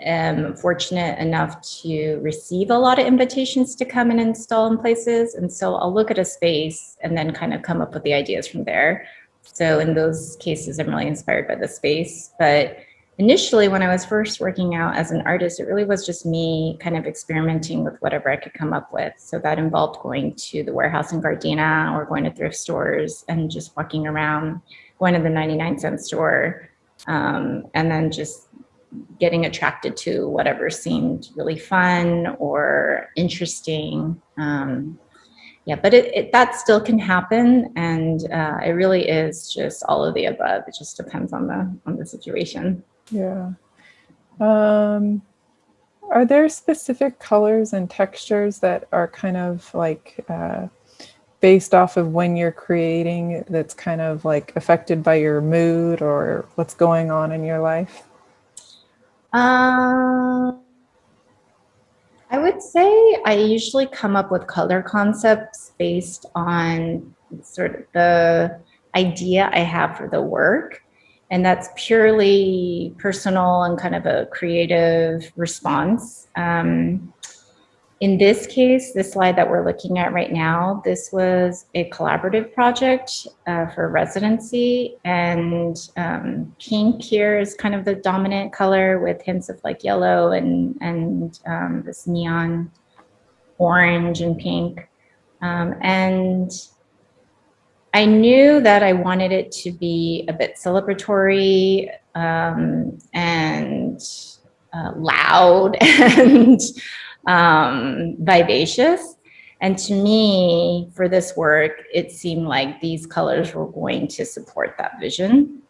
am fortunate enough to receive a lot of invitations to come and install in places. And so I'll look at a space and then kind of come up with the ideas from there. So in those cases, I'm really inspired by the space. But initially when I was first working out as an artist, it really was just me kind of experimenting with whatever I could come up with. So that involved going to the warehouse in Gardena or going to thrift stores and just walking around, going to the 99 cent store, um, and then just getting attracted to whatever seemed really fun or interesting. Um, yeah, but it, it, that still can happen, and uh, it really is just all of the above. It just depends on the on the situation. Yeah. Um, are there specific colors and textures that are kind of like uh, based off of when you're creating that's kind of like affected by your mood or what's going on in your life? Uh, I would say I usually come up with color concepts based on sort of the idea I have for the work. And that's purely personal and kind of a creative response. Um, in this case, the slide that we're looking at right now, this was a collaborative project uh, for residency and um, pink here is kind of the dominant color with hints of like yellow and, and um, this neon orange and pink. Um, and I knew that I wanted it to be a bit celebratory um, and uh, loud and um, vivacious. And to me, for this work, it seemed like these colors were going to support that vision.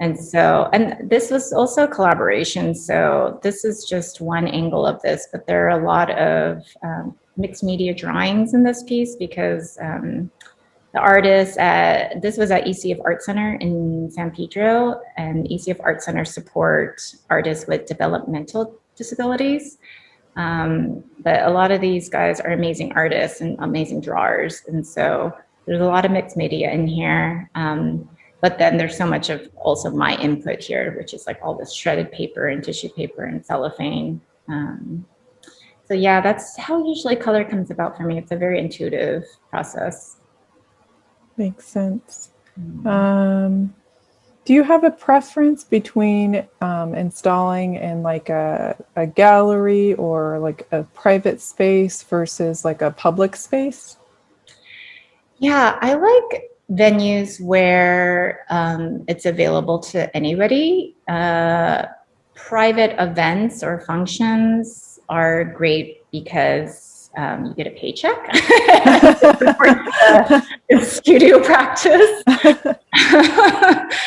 And so, and this was also a collaboration. So this is just one angle of this, but there are a lot of um, mixed media drawings in this piece because um, the artists at, this was at ECF Art Center in San Pedro and ECF Art Center support artists with developmental disabilities. Um, but a lot of these guys are amazing artists and amazing drawers. And so there's a lot of mixed media in here. Um, but then there's so much of also my input here, which is like all this shredded paper and tissue paper and cellophane. Um, so yeah, that's how usually color comes about for me. It's a very intuitive process. Makes sense. Um, do you have a preference between um, installing in like a, a gallery or like a private space versus like a public space? Yeah, I like venues where um, it's available to anybody. Uh, private events or functions are great because um, you get a paycheck studio practice.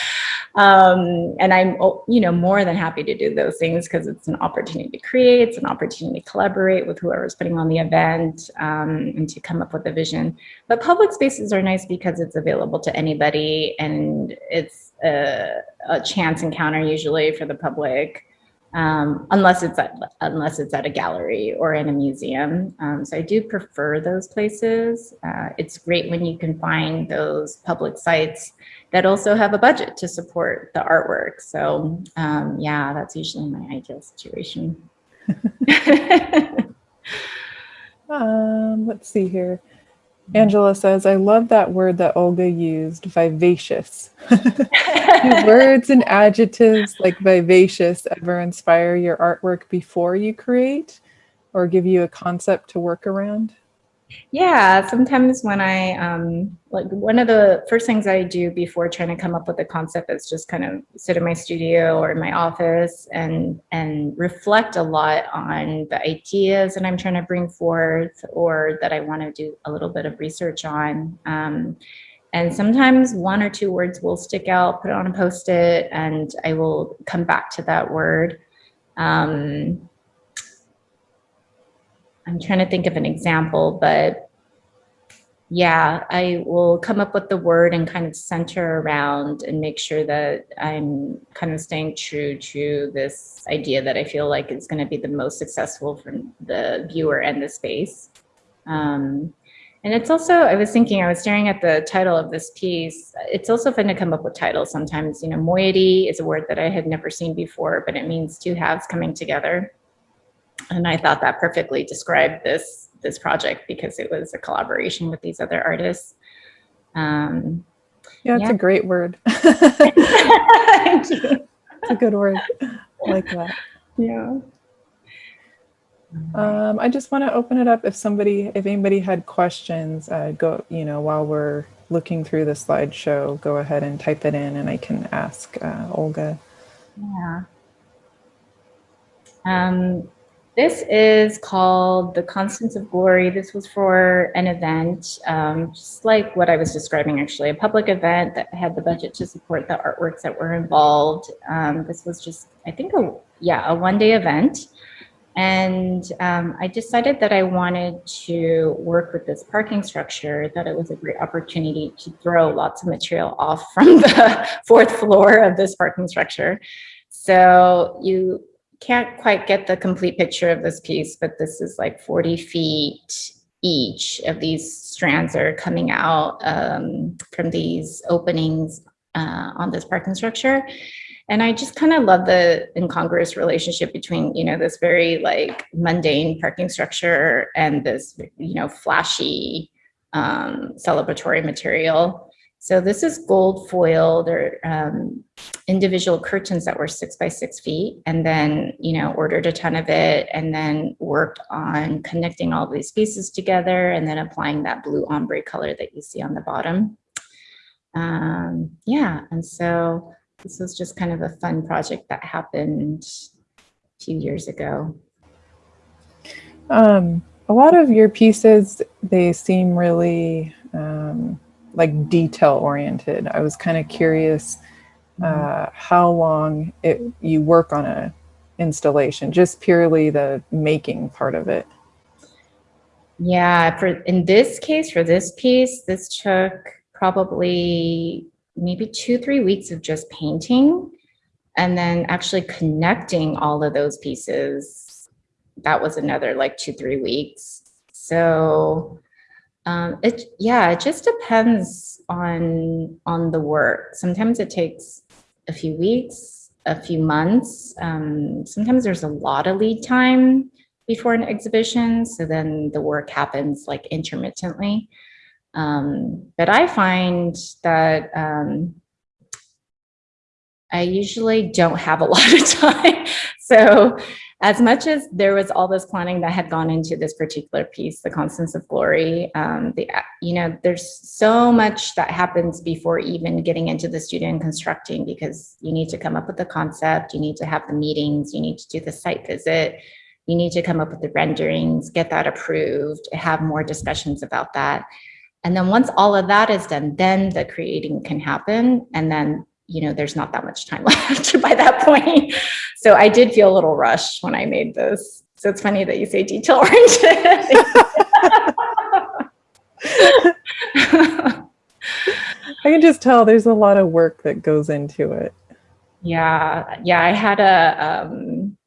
um, and I'm, oh, you know, more than happy to do those things because it's an opportunity to create, it's an opportunity to collaborate with whoever's putting on the event um, and to come up with a vision. But public spaces are nice because it's available to anybody and it's a, a chance encounter usually for the public um, unless it's at unless it's at a gallery or in a museum. Um, so I do prefer those places. Uh, it's great when you can find those public sites that also have a budget to support the artwork. So um, yeah, that's usually my ideal situation. Um, let's see here. Angela says, I love that word that Olga used, vivacious. Do words and adjectives like vivacious ever inspire your artwork before you create or give you a concept to work around? Yeah, sometimes when I, um, like one of the first things I do before trying to come up with a concept is just kind of sit in my studio or in my office and, and reflect a lot on the ideas that I'm trying to bring forth or that I want to do a little bit of research on. Um, and sometimes one or two words will stick out, put it on a post-it, and I will come back to that word. Um, I'm trying to think of an example, but yeah, I will come up with the word and kind of center around and make sure that I'm kind of staying true to this idea that I feel like is going to be the most successful for the viewer and the space. Um, and it's also, I was thinking, I was staring at the title of this piece. It's also fun to come up with titles sometimes. You know, moiety is a word that I had never seen before, but it means two halves coming together. And I thought that perfectly described this, this project because it was a collaboration with these other artists. Um, yeah, it's yeah. a great word. It's a good word. I like that. Yeah. Um, I just want to open it up if somebody, if anybody had questions, uh, go, you know, while we're looking through the slideshow, go ahead and type it in and I can ask uh, Olga. Yeah. Um, this is called The Constants of Glory. This was for an event, um, just like what I was describing actually, a public event that had the budget to support the artworks that were involved. Um, this was just, I think, a, yeah, a one day event. And um, I decided that I wanted to work with this parking structure, that it was a great opportunity to throw lots of material off from the fourth floor of this parking structure. So you can't quite get the complete picture of this piece, but this is like 40 feet each of these strands are coming out um, from these openings uh, on this parking structure. And I just kind of love the incongruous relationship between, you know, this very like mundane parking structure and this, you know, flashy um, celebratory material. So this is gold foil. They're um, individual curtains that were six by six feet and then, you know, ordered a ton of it and then worked on connecting all these pieces together and then applying that blue ombre color that you see on the bottom. Um, yeah, and so this was just kind of a fun project that happened a few years ago. Um, a lot of your pieces, they seem really um, like detail oriented. I was kind of curious uh, how long it, you work on a installation, just purely the making part of it. Yeah, for in this case, for this piece, this took probably maybe two, three weeks of just painting and then actually connecting all of those pieces. That was another like two, three weeks. So um, it, yeah, it just depends on, on the work. Sometimes it takes a few weeks, a few months. Um, sometimes there's a lot of lead time before an exhibition. So then the work happens like intermittently. Um, but I find that um, I usually don't have a lot of time. so as much as there was all this planning that had gone into this particular piece, the Constance of Glory, um, the you know, there's so much that happens before even getting into the studio and constructing because you need to come up with the concept, you need to have the meetings, you need to do the site visit, you need to come up with the renderings, get that approved, have more discussions about that. And then once all of that is done, then the creating can happen. And then, you know, there's not that much time left by that point. So I did feel a little rushed when I made this. So it's funny that you say detail oriented. I can just tell there's a lot of work that goes into it. Yeah, yeah, I had a, um,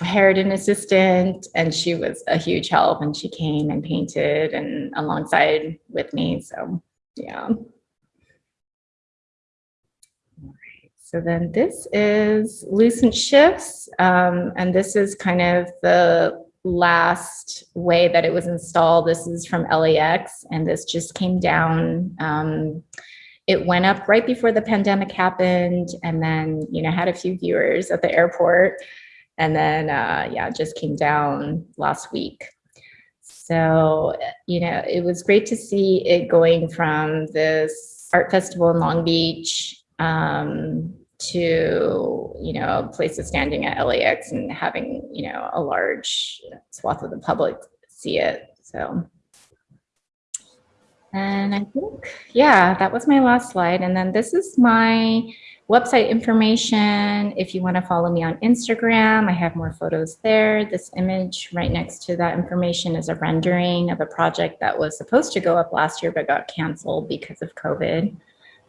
hired an assistant and she was a huge help and she came and painted and alongside with me. So yeah. So then this is Lucent Shifts, um, and this is kind of the last way that it was installed. This is from LAX and this just came down. Um, it went up right before the pandemic happened and then, you know, had a few viewers at the airport and then, uh, yeah, just came down last week. So, you know, it was great to see it going from this art festival in Long Beach um, to, you know, places standing at LAX and having, you know, a large swath of the public see it. So, and I think, yeah, that was my last slide. And then this is my website information. If you want to follow me on Instagram, I have more photos there. This image right next to that information is a rendering of a project that was supposed to go up last year but got canceled because of COVID.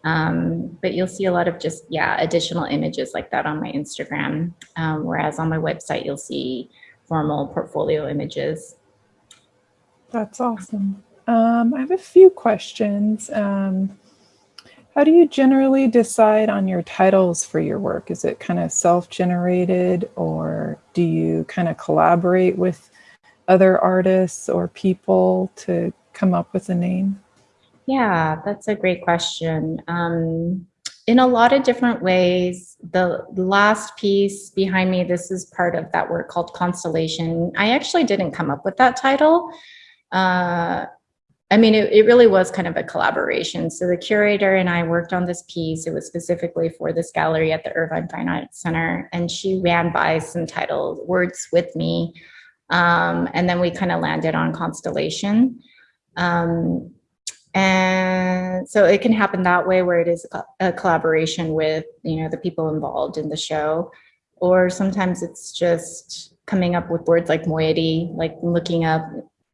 Um, but you'll see a lot of just, yeah, additional images like that on my Instagram. Um, whereas on my website, you'll see formal portfolio images. That's awesome. Um, I have a few questions. Um, how do you generally decide on your titles for your work? Is it kind of self-generated or do you kind of collaborate with other artists or people to come up with a name? Yeah, that's a great question. Um, in a lot of different ways, the last piece behind me, this is part of that work called Constellation. I actually didn't come up with that title. Uh, I mean, it, it really was kind of a collaboration. So the curator and I worked on this piece. It was specifically for this gallery at the Irvine Fine Arts Center. And she ran by some title words with me. Um, and then we kind of landed on Constellation. Um, and so it can happen that way where it is a collaboration with, you know, the people involved in the show. Or sometimes it's just coming up with words like moiety, like looking up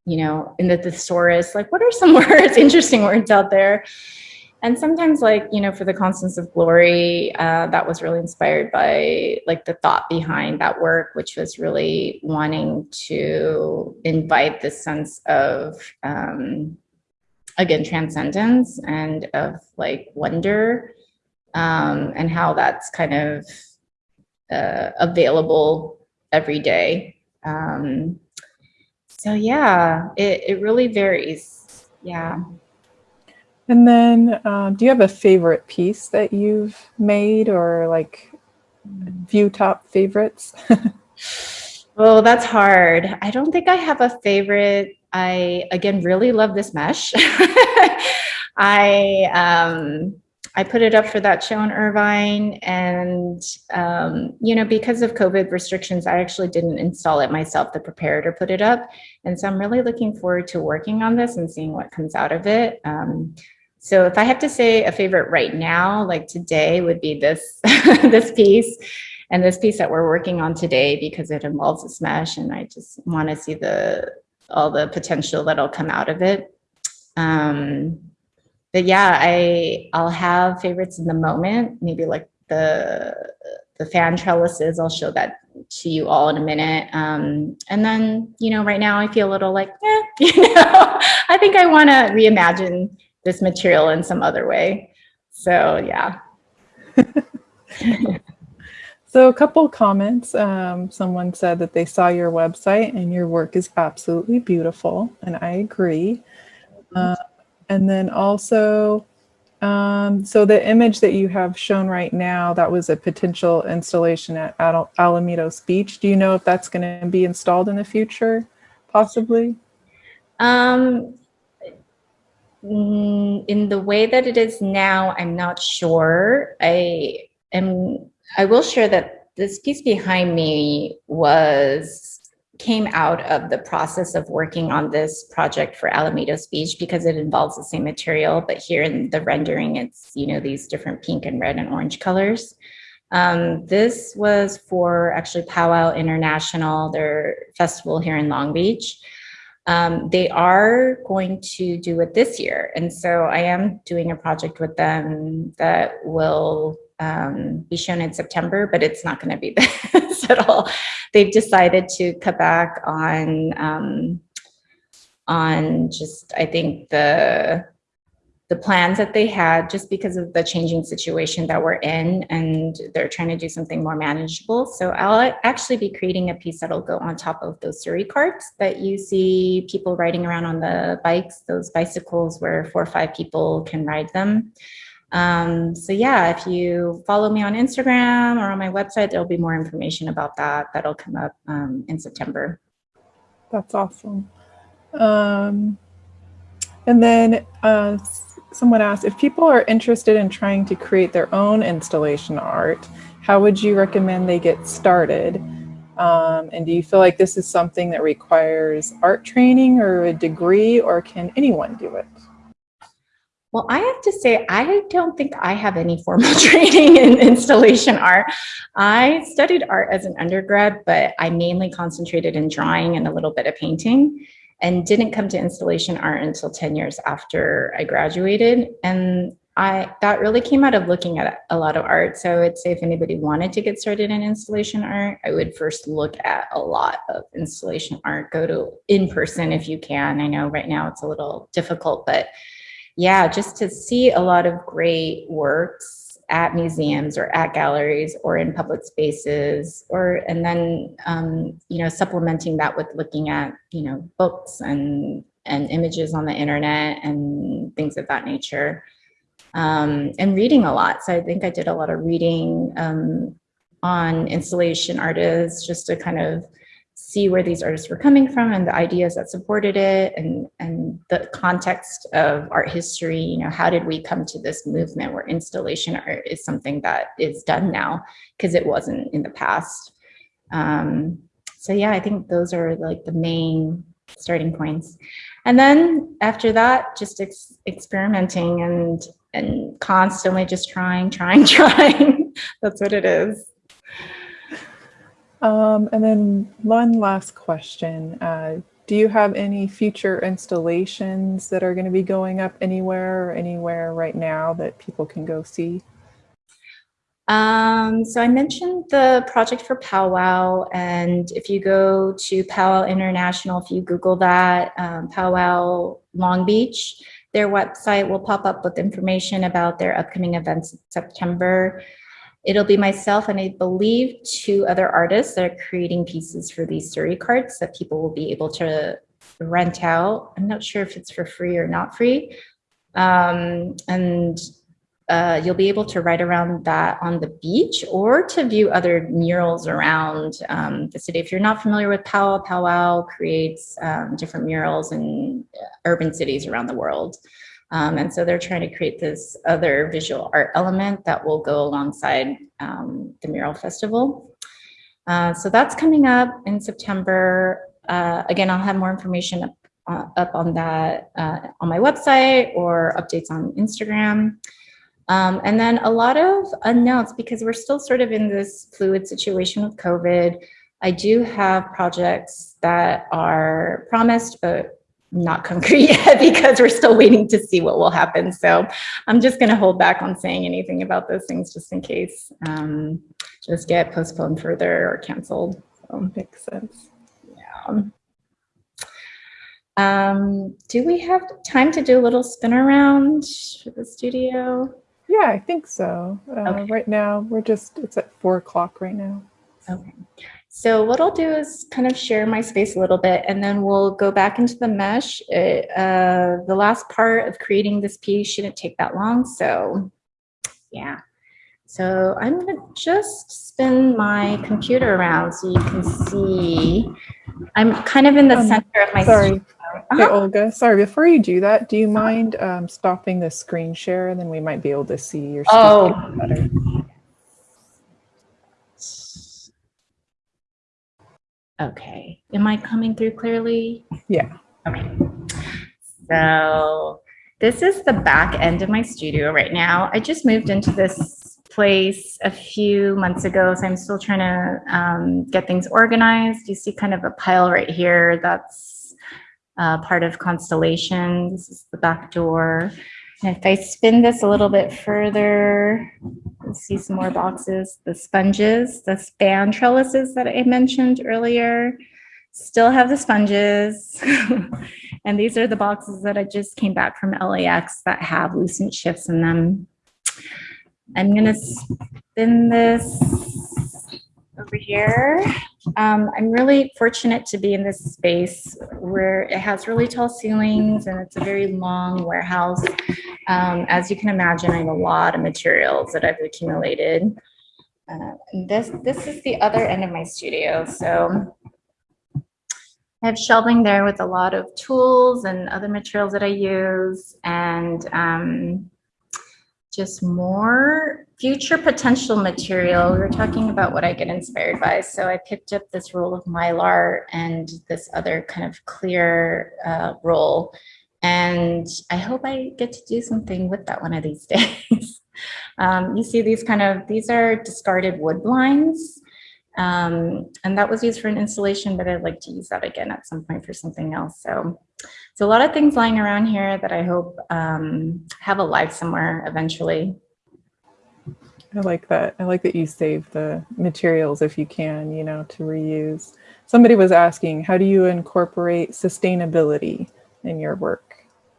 you know, in the thesaurus, like what are some words, interesting words out there? And sometimes like, you know, for the Constance of Glory, uh, that was really inspired by like the thought behind that work, which was really wanting to invite this sense of, um, again, transcendence and of like wonder um, and how that's kind of uh, available every day. Um, so yeah, it, it really varies. Yeah. And then um, do you have a favorite piece that you've made or like view top favorites? well, that's hard. I don't think I have a favorite. I, again, really love this mesh. I, um, I put it up for that show in Irvine and, um, you know, because of COVID restrictions, I actually didn't install it myself. The preparator put it up. And so I'm really looking forward to working on this and seeing what comes out of it. Um, so if I have to say a favorite right now, like today would be this, this piece and this piece that we're working on today because it involves a smash and I just want to see the, all the potential that'll come out of it. Um, but yeah, I I'll have favorites in the moment. Maybe like the the fan trellises. I'll show that to you all in a minute. Um, and then you know, right now I feel a little like, eh, you know, I think I want to reimagine this material in some other way. So yeah. so a couple comments. Um, someone said that they saw your website and your work is absolutely beautiful, and I agree. Uh, and then also, um, so the image that you have shown right now, that was a potential installation at Al Alamitos Beach. Do you know if that's going to be installed in the future, possibly? Um, mm, in the way that it is now, I'm not sure. I am, I will share that this piece behind me was came out of the process of working on this project for Alamitos Beach because it involves the same material, but here in the rendering, it's, you know, these different pink and red and orange colors. Um, this was for actually Powwow International, their festival here in Long Beach. Um, they are going to do it this year. And so I am doing a project with them that will um, be shown in September, but it's not going to be this at all. They've decided to cut back on um, on just I think the the plans that they had just because of the changing situation that we're in and they're trying to do something more manageable. So I'll actually be creating a piece that'll go on top of those Surrey carts that you see people riding around on the bikes, those bicycles where four or five people can ride them. Um, so yeah, if you follow me on Instagram or on my website, there'll be more information about that. That'll come up um, in September. That's awesome. Um, and then uh, someone asked, if people are interested in trying to create their own installation art, how would you recommend they get started? Um, and do you feel like this is something that requires art training or a degree, or can anyone do it? Well, I have to say, I don't think I have any formal training in installation art. I studied art as an undergrad, but I mainly concentrated in drawing and a little bit of painting and didn't come to installation art until 10 years after I graduated. And I that really came out of looking at a lot of art. So I would say if anybody wanted to get started in installation art, I would first look at a lot of installation art, go to in person if you can. I know right now it's a little difficult, but yeah, just to see a lot of great works at museums or at galleries or in public spaces or and then um, you know supplementing that with looking at you know books and and images on the internet and things of that nature um, and reading a lot. So i think i did a lot of reading um, on installation artists just to kind of see where these artists were coming from and the ideas that supported it and, and the context of art history, you know, how did we come to this movement where installation art is something that is done now because it wasn't in the past. Um, so yeah, I think those are like the main starting points. And then after that, just ex experimenting and, and constantly just trying, trying, trying. That's what it is. Um, and then one last question. Uh, do you have any future installations that are going to be going up anywhere or anywhere right now that people can go see? Um, so I mentioned the project for powwow and if you go to powwow international, if you Google that, um, powwow Long Beach, their website will pop up with information about their upcoming events in September. It'll be myself and I believe two other artists that are creating pieces for these Surrey carts that people will be able to rent out. I'm not sure if it's for free or not free. Um, and uh, you'll be able to ride around that on the beach or to view other murals around um, the city. If you're not familiar with Powwow, Powwow creates um, different murals in urban cities around the world. Um, and so they're trying to create this other visual art element that will go alongside um, the mural festival. Uh, so that's coming up in September. Uh, again, I'll have more information up, uh, up on that uh, on my website or updates on Instagram. Um, and then a lot of unknowns because we're still sort of in this fluid situation with COVID. I do have projects that are promised, but not concrete yet because we're still waiting to see what will happen. So I'm just going to hold back on saying anything about those things just in case um, just get postponed further or canceled. So, Makes sense. Yeah. Um, do we have time to do a little spin around for the studio? Yeah, I think so. Uh, Okay. Right now, we're just, it's at four o'clock right now. Okay. So what I'll do is kind of share my space a little bit and then we'll go back into the mesh. It, uh, the last part of creating this piece shouldn't take that long. So yeah. So I'm gonna just spin my computer around so you can see. I'm kind of in the Um, center of my Sorry. studio. Uh-huh. Olga, sorry, before you do that, do you mind um, stopping the screen share and then we might be able to see your Oh. better? Okay, am I coming through clearly? Yeah. Okay. So this is the back end of my studio right now. I just moved into this place a few months ago, so I'm still trying to um, get things organized. You see kind of a pile right here that's uh, part of Constellation. This is the back door. And if I spin this a little bit further, you'll see some more boxes, the sponges, the span trellises that I mentioned earlier. still have the sponges. and these are the boxes that I just came back from LAX that have Lucent Shifts in them. I'm gonna spin this over here. Um, I'm really fortunate to be in this space where it has really tall ceilings and it's a very long warehouse. Um, as you can imagine, I have a lot of materials that I've accumulated. Uh, this, this is the other end of my studio. So I have shelving there with a lot of tools and other materials that I use and um, just more future potential material. We were talking about what I get inspired by. So I picked up this roll of Mylar and this other kind of clear uh, roll. And I hope I get to do something with that one of these days. um, you see these kind of, these are discarded wood blinds. Um, and that was used for an installation, but I'd like to use that again at some point for something else. So, so a lot of things lying around here that I hope um, have a life somewhere eventually. I like that. I like that you save the materials if you can, you know, to reuse. Somebody was asking, how do you incorporate sustainability in your work?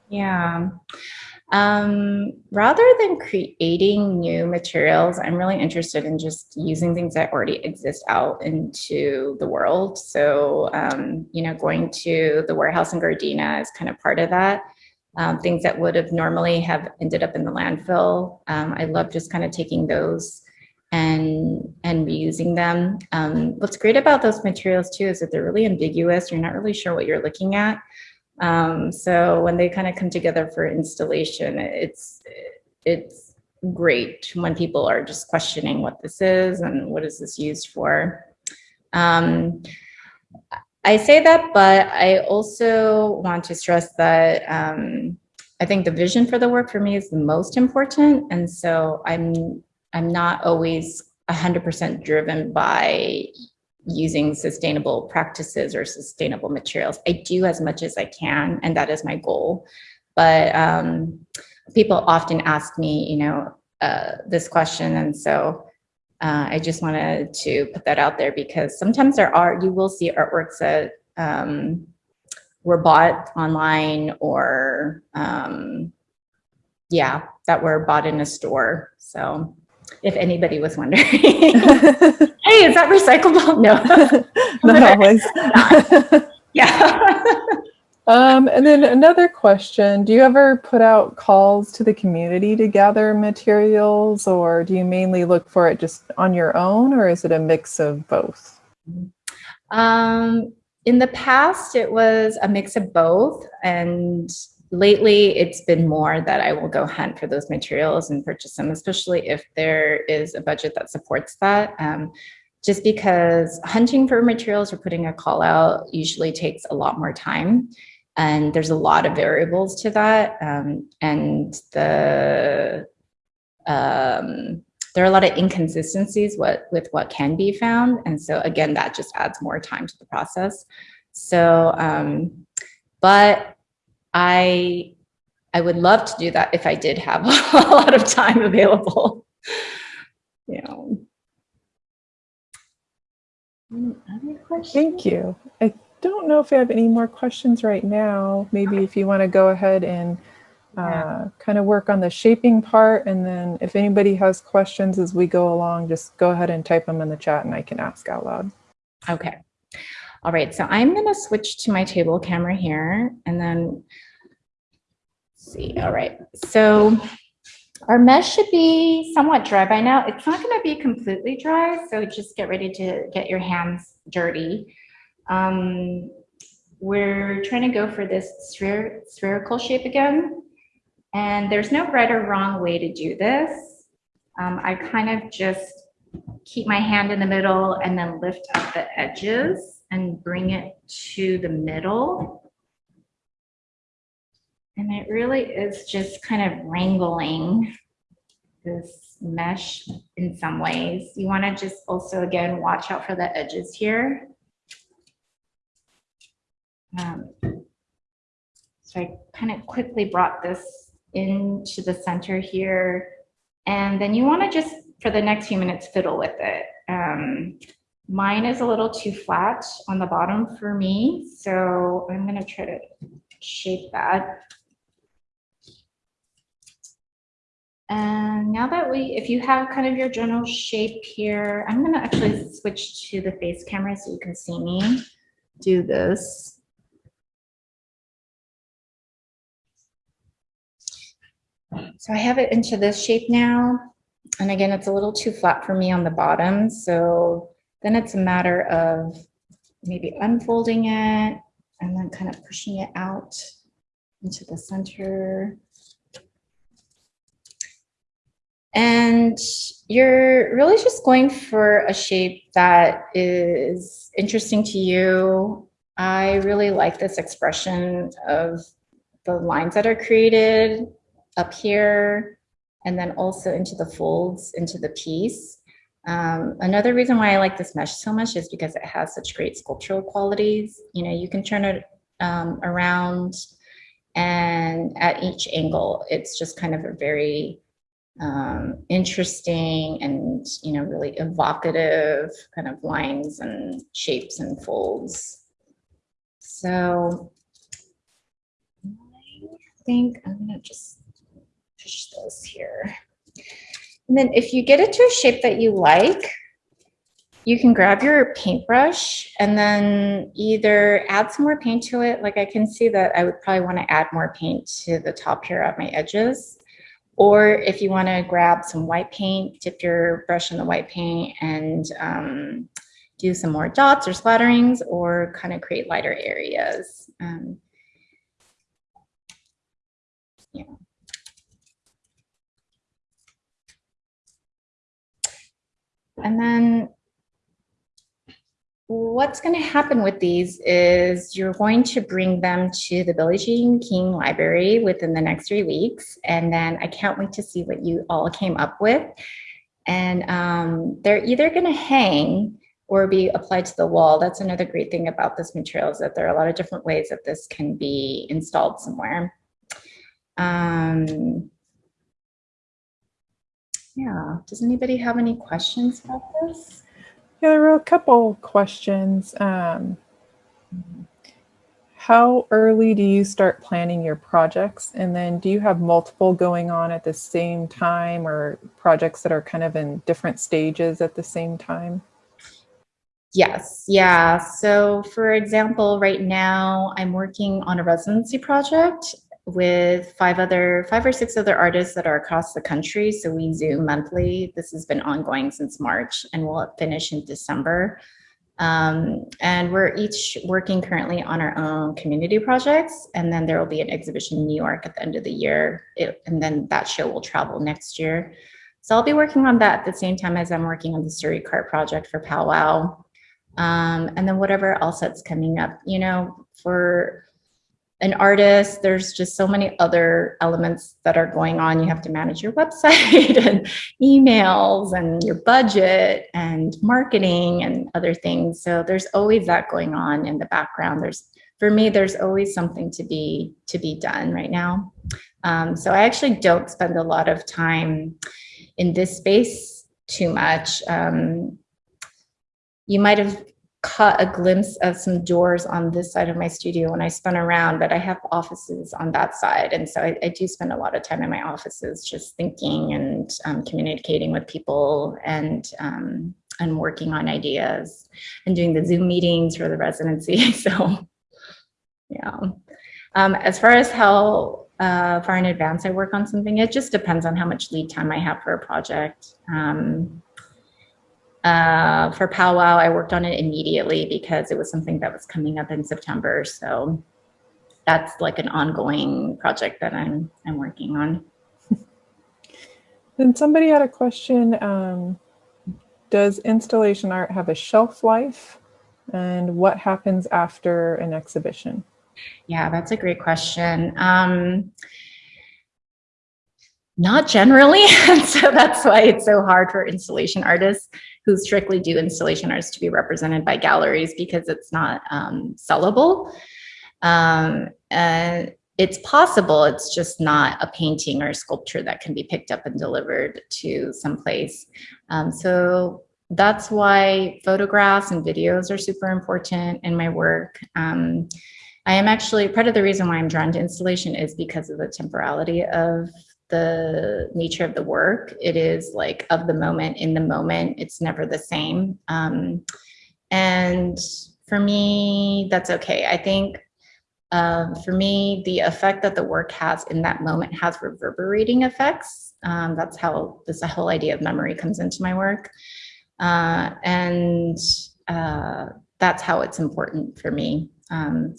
Yeah. Um, rather than creating new materials, I'm really interested in just using things that already exist out into the world. So, um, you know, going to the warehouse in Gardena is kind of part of that. Um, things that would have normally have ended up in the landfill. Um, I love just kind of taking those and and reusing them. Um, what's great about those materials too is that they're really ambiguous. You're not really sure what you're looking at. Um, so when they kind of come together for installation, it's it's great when people are just questioning what this is and what is this used for. I say that, but I also want to stress that um, I think the vision for the work for me is the most important. And so I'm, I'm not always 100% driven by using sustainable practices or sustainable materials. I do as much as I can, and that is my goal. But um, people often ask me, you know, uh, this question, and so uh, I just wanted to put that out there because sometimes there are, you will see artworks that um, were bought online or, um, yeah, that were bought in a store. So if anybody was wondering, hey, is that recyclable? No, not always. yeah. Um, and then another question, do you ever put out calls to the community to gather materials or do you mainly look for it just on your own or is it a mix of both? Um, in the past, it was a mix of both and lately it's been more that I will go hunt for those materials and purchase them, especially if there is a budget that supports that. Um, just because hunting for materials or putting a call out usually takes a lot more time. And there's a lot of variables to that. Um, and the um, there are a lot of inconsistencies what, with what can be found. And so again, that just adds more time to the process. So, um, but I, I would love to do that if I did have a lot of time available. you know. Thank you. I don't know if I have any more questions right now. Maybe if you want to go ahead and uh, kind of work on the shaping part. And then if anybody has questions as we go along, just go ahead and type them in the chat and I can ask out loud. Okay. All right, so I'm going to switch to my table camera here and then see. All right, so our mesh should be somewhat dry by now. It's not going to be completely dry, so just get ready to get your hands dirty. Um, we're trying to go for this spher spherical shape again. And there's no right or wrong way to do this. Um, I kind of just keep my hand in the middle and then lift up the edges and bring it to the middle. And it really is just kind of wrangling this mesh in some ways. You want to just also, again, watch out for the edges here. Um, so I kind of quickly brought this into the center here. And then you want to just, for the next few minutes, fiddle with it. Um, mine is a little too flat on the bottom for me, so I'm gonna try to shape that. And now that we, if you have kind of your general shape here, I'm gonna actually switch to the face camera so you can see me do this. So I have it into this shape now. And again, it's a little too flat for me on the bottom. So then it's a matter of maybe unfolding it and then kind of pushing it out into the center. And you're really just going for a shape that is interesting to you. I really like this expression of the lines that are created up here and then also into the folds into the piece. Um, another reason why I like this mesh so much is because it has such great sculptural qualities. You know, you can turn it um, around and at each angle, it's just kind of a very um, interesting and, you know, really evocative kind of lines and shapes and folds. So I think I'm gonna just push this here. And then if you get it to a shape that you like, you can grab your paintbrush and then either add some more paint to it. Like I can see that I would probably want to add more paint to the top here at my edges. Or if you want to grab some white paint, dip your brush in the white paint and um, do some more dots or splatterings or kind of create lighter areas. Um, yeah. And then what's going to happen with these is you're going to bring them to the Billie Jean King Library within the next three weeks. And then I can't wait to see what you all came up with. And um, they're either going to hang or be applied to the wall. That's another great thing about this material is that there are a lot of different ways that this can be installed somewhere. Um, yeah, does anybody have any questions about this? Yeah, there were a couple questions. Um, how early do you start planning your projects? And then do you have multiple going on at the same time or projects that are kind of in different stages at the same time? Yes, yeah. So for example, right now I'm working on a residency project with five other, five or six other artists that are across the country. So we Zoom monthly. This has been ongoing since March and we'll finish in December. Um, and we're each working currently on our own community projects. And then there will be an exhibition in New York at the end of the year. It, and then that show will travel next year. So I'll be working on that at the same time as I'm working on the Surrey Cart project for Powwow. Um, and then whatever else that's coming up, you know, for an artist, there's just so many other elements that are going on. You have to manage your website and emails and your budget and marketing and other things. So there's always that going on in the background. There's, for me, there's always something to be, to be done right now. Um, so I actually don't spend a lot of time in this space too much. Um, you might have caught a glimpse of some doors on this side of my studio when I spun around, but I have offices on that side. And so I, I do spend a lot of time in my offices just thinking and um, communicating with people and, um, and working on ideas and doing the Zoom meetings for the residency. So yeah. Um, as far as how uh, far in advance I work on something, it just depends on how much lead time I have for a project. Um, uh, for powwow, I worked on it immediately because it was something that was coming up in September. So that's like an ongoing project that I'm I'm working on. Then somebody had a question. Um, does installation art have a shelf life? And what happens after an exhibition? Yeah, that's a great question. Um, not generally. so that's why it's so hard for installation artists who strictly do installation arts to be represented by galleries because it's not um, sellable. Um, and it's possible, it's just not a painting or a sculpture that can be picked up and delivered to someplace. Um, so that's why photographs and videos are super important in my work. Um, I am actually, part of the reason why I'm drawn to installation is because of the temporality of the nature of the work. It is like of the moment, in the moment, it's never the same. Um, and for me, that's okay. I think um, for me, the effect that the work has in that moment has reverberating effects. Um, that's how this whole idea of memory comes into my work. Uh, and uh, that's how it's important for me. Um,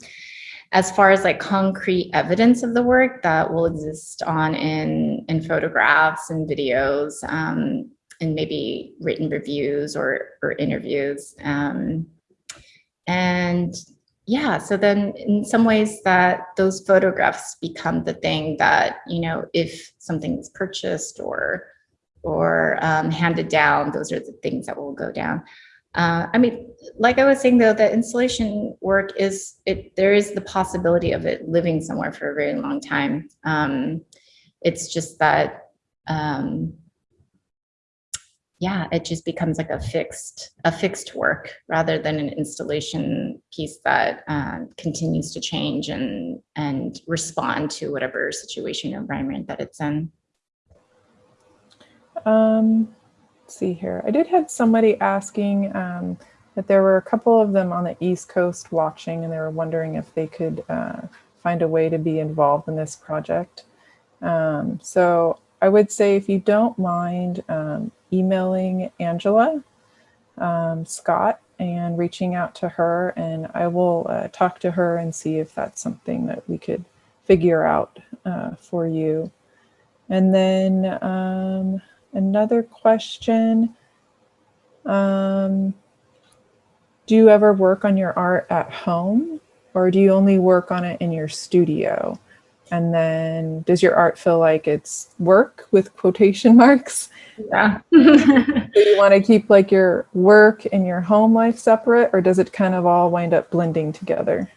as far as like concrete evidence of the work that will exist on in, in photographs and videos um, and maybe written reviews or, or interviews. Um, and yeah, so then in some ways that those photographs become the thing that, you know, if something is purchased or or um, handed down, those are the things that will go down. Uh, I mean, like I was saying though, the installation work is, it. there is the possibility of it living somewhere for a very long time. Um, it's just that um, yeah, it just becomes like a fixed a fixed work rather than an installation piece that uh, continues to change and and respond to whatever situation or environment that it's in. Um, see here. I did have somebody asking um, that there were a couple of them on the East Coast watching, and they were wondering if they could uh, find a way to be involved in this project. Um, so I would say if you don't mind um, emailing Angela um, Scott and reaching out to her and I will uh, talk to her and see if that's something that we could figure out uh, for you. And then um, another question. Um, do you ever work on your art at home or do you only work on it in your studio? And then does your art feel like it's work with quotation marks? Yeah. do you want to keep like your work and your home life separate or does it kind of all wind up blending together?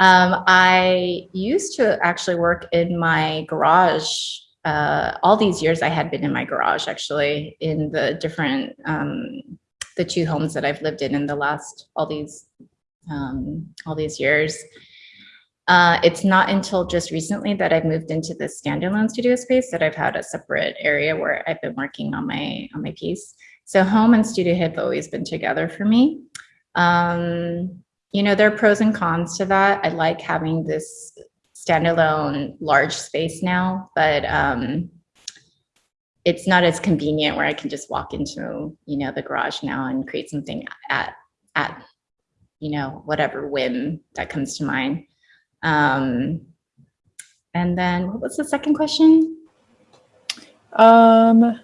Um, I used to actually work in my garage. Uh, all these years I had been in my garage actually in the different, um, the two homes that I've lived in in the last, all these, um, all these years. Uh, it's not until just recently that I've moved into this standalone studio space that I've had a separate area where I've been working on my on my piece. So home and studio have always been together for me. Um, you know, there are pros and cons to that. I like having this standalone large space now, but um, it's not as convenient where I can just walk into, you know, the garage now and create something at, at, you know, whatever whim that comes to mind. Um, and then what was the second question? Um,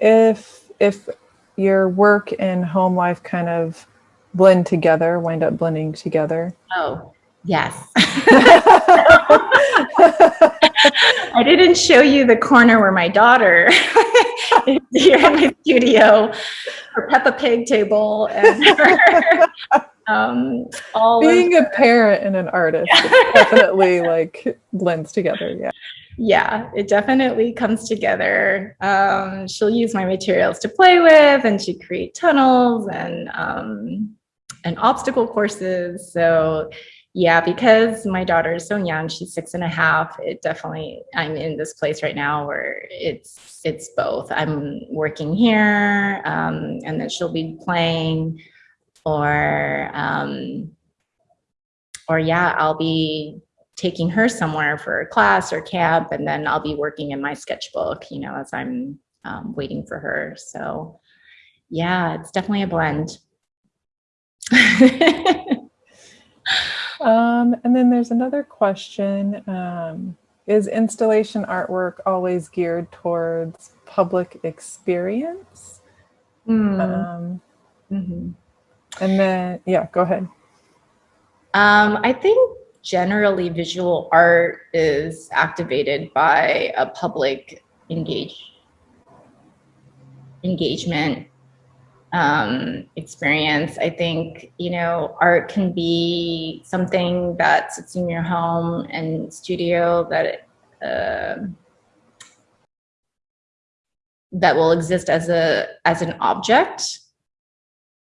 if, if your work and home life kind of blend together, wind up blending together. Oh, yes. I didn't show you the corner where my daughter is here in my studio, her Peppa Pig table and her, um, all being a parent and an artist definitely like blends together. Yeah. Yeah, it definitely comes together. Um, she'll use my materials to play with and she create tunnels and, um, and obstacle courses. So yeah, because my daughter is so young, she's six and a half, it definitely, I'm in this place right now where it's, it's both. I'm working here um, and then she'll be playing or um, or yeah, I'll be taking her somewhere for a class or camp, and then I'll be working in my sketchbook, you know, as I'm um, waiting for her. So yeah, it's definitely a blend. um, and then there's another question. Um, is installation artwork always geared towards public experience? Mm. Um, mm -hmm. And then, yeah, go ahead. Um, I think generally visual art is activated by a public engage engagement um, experience. I think, you know, art can be something that sits in your home and studio that uh, that will exist as a as an object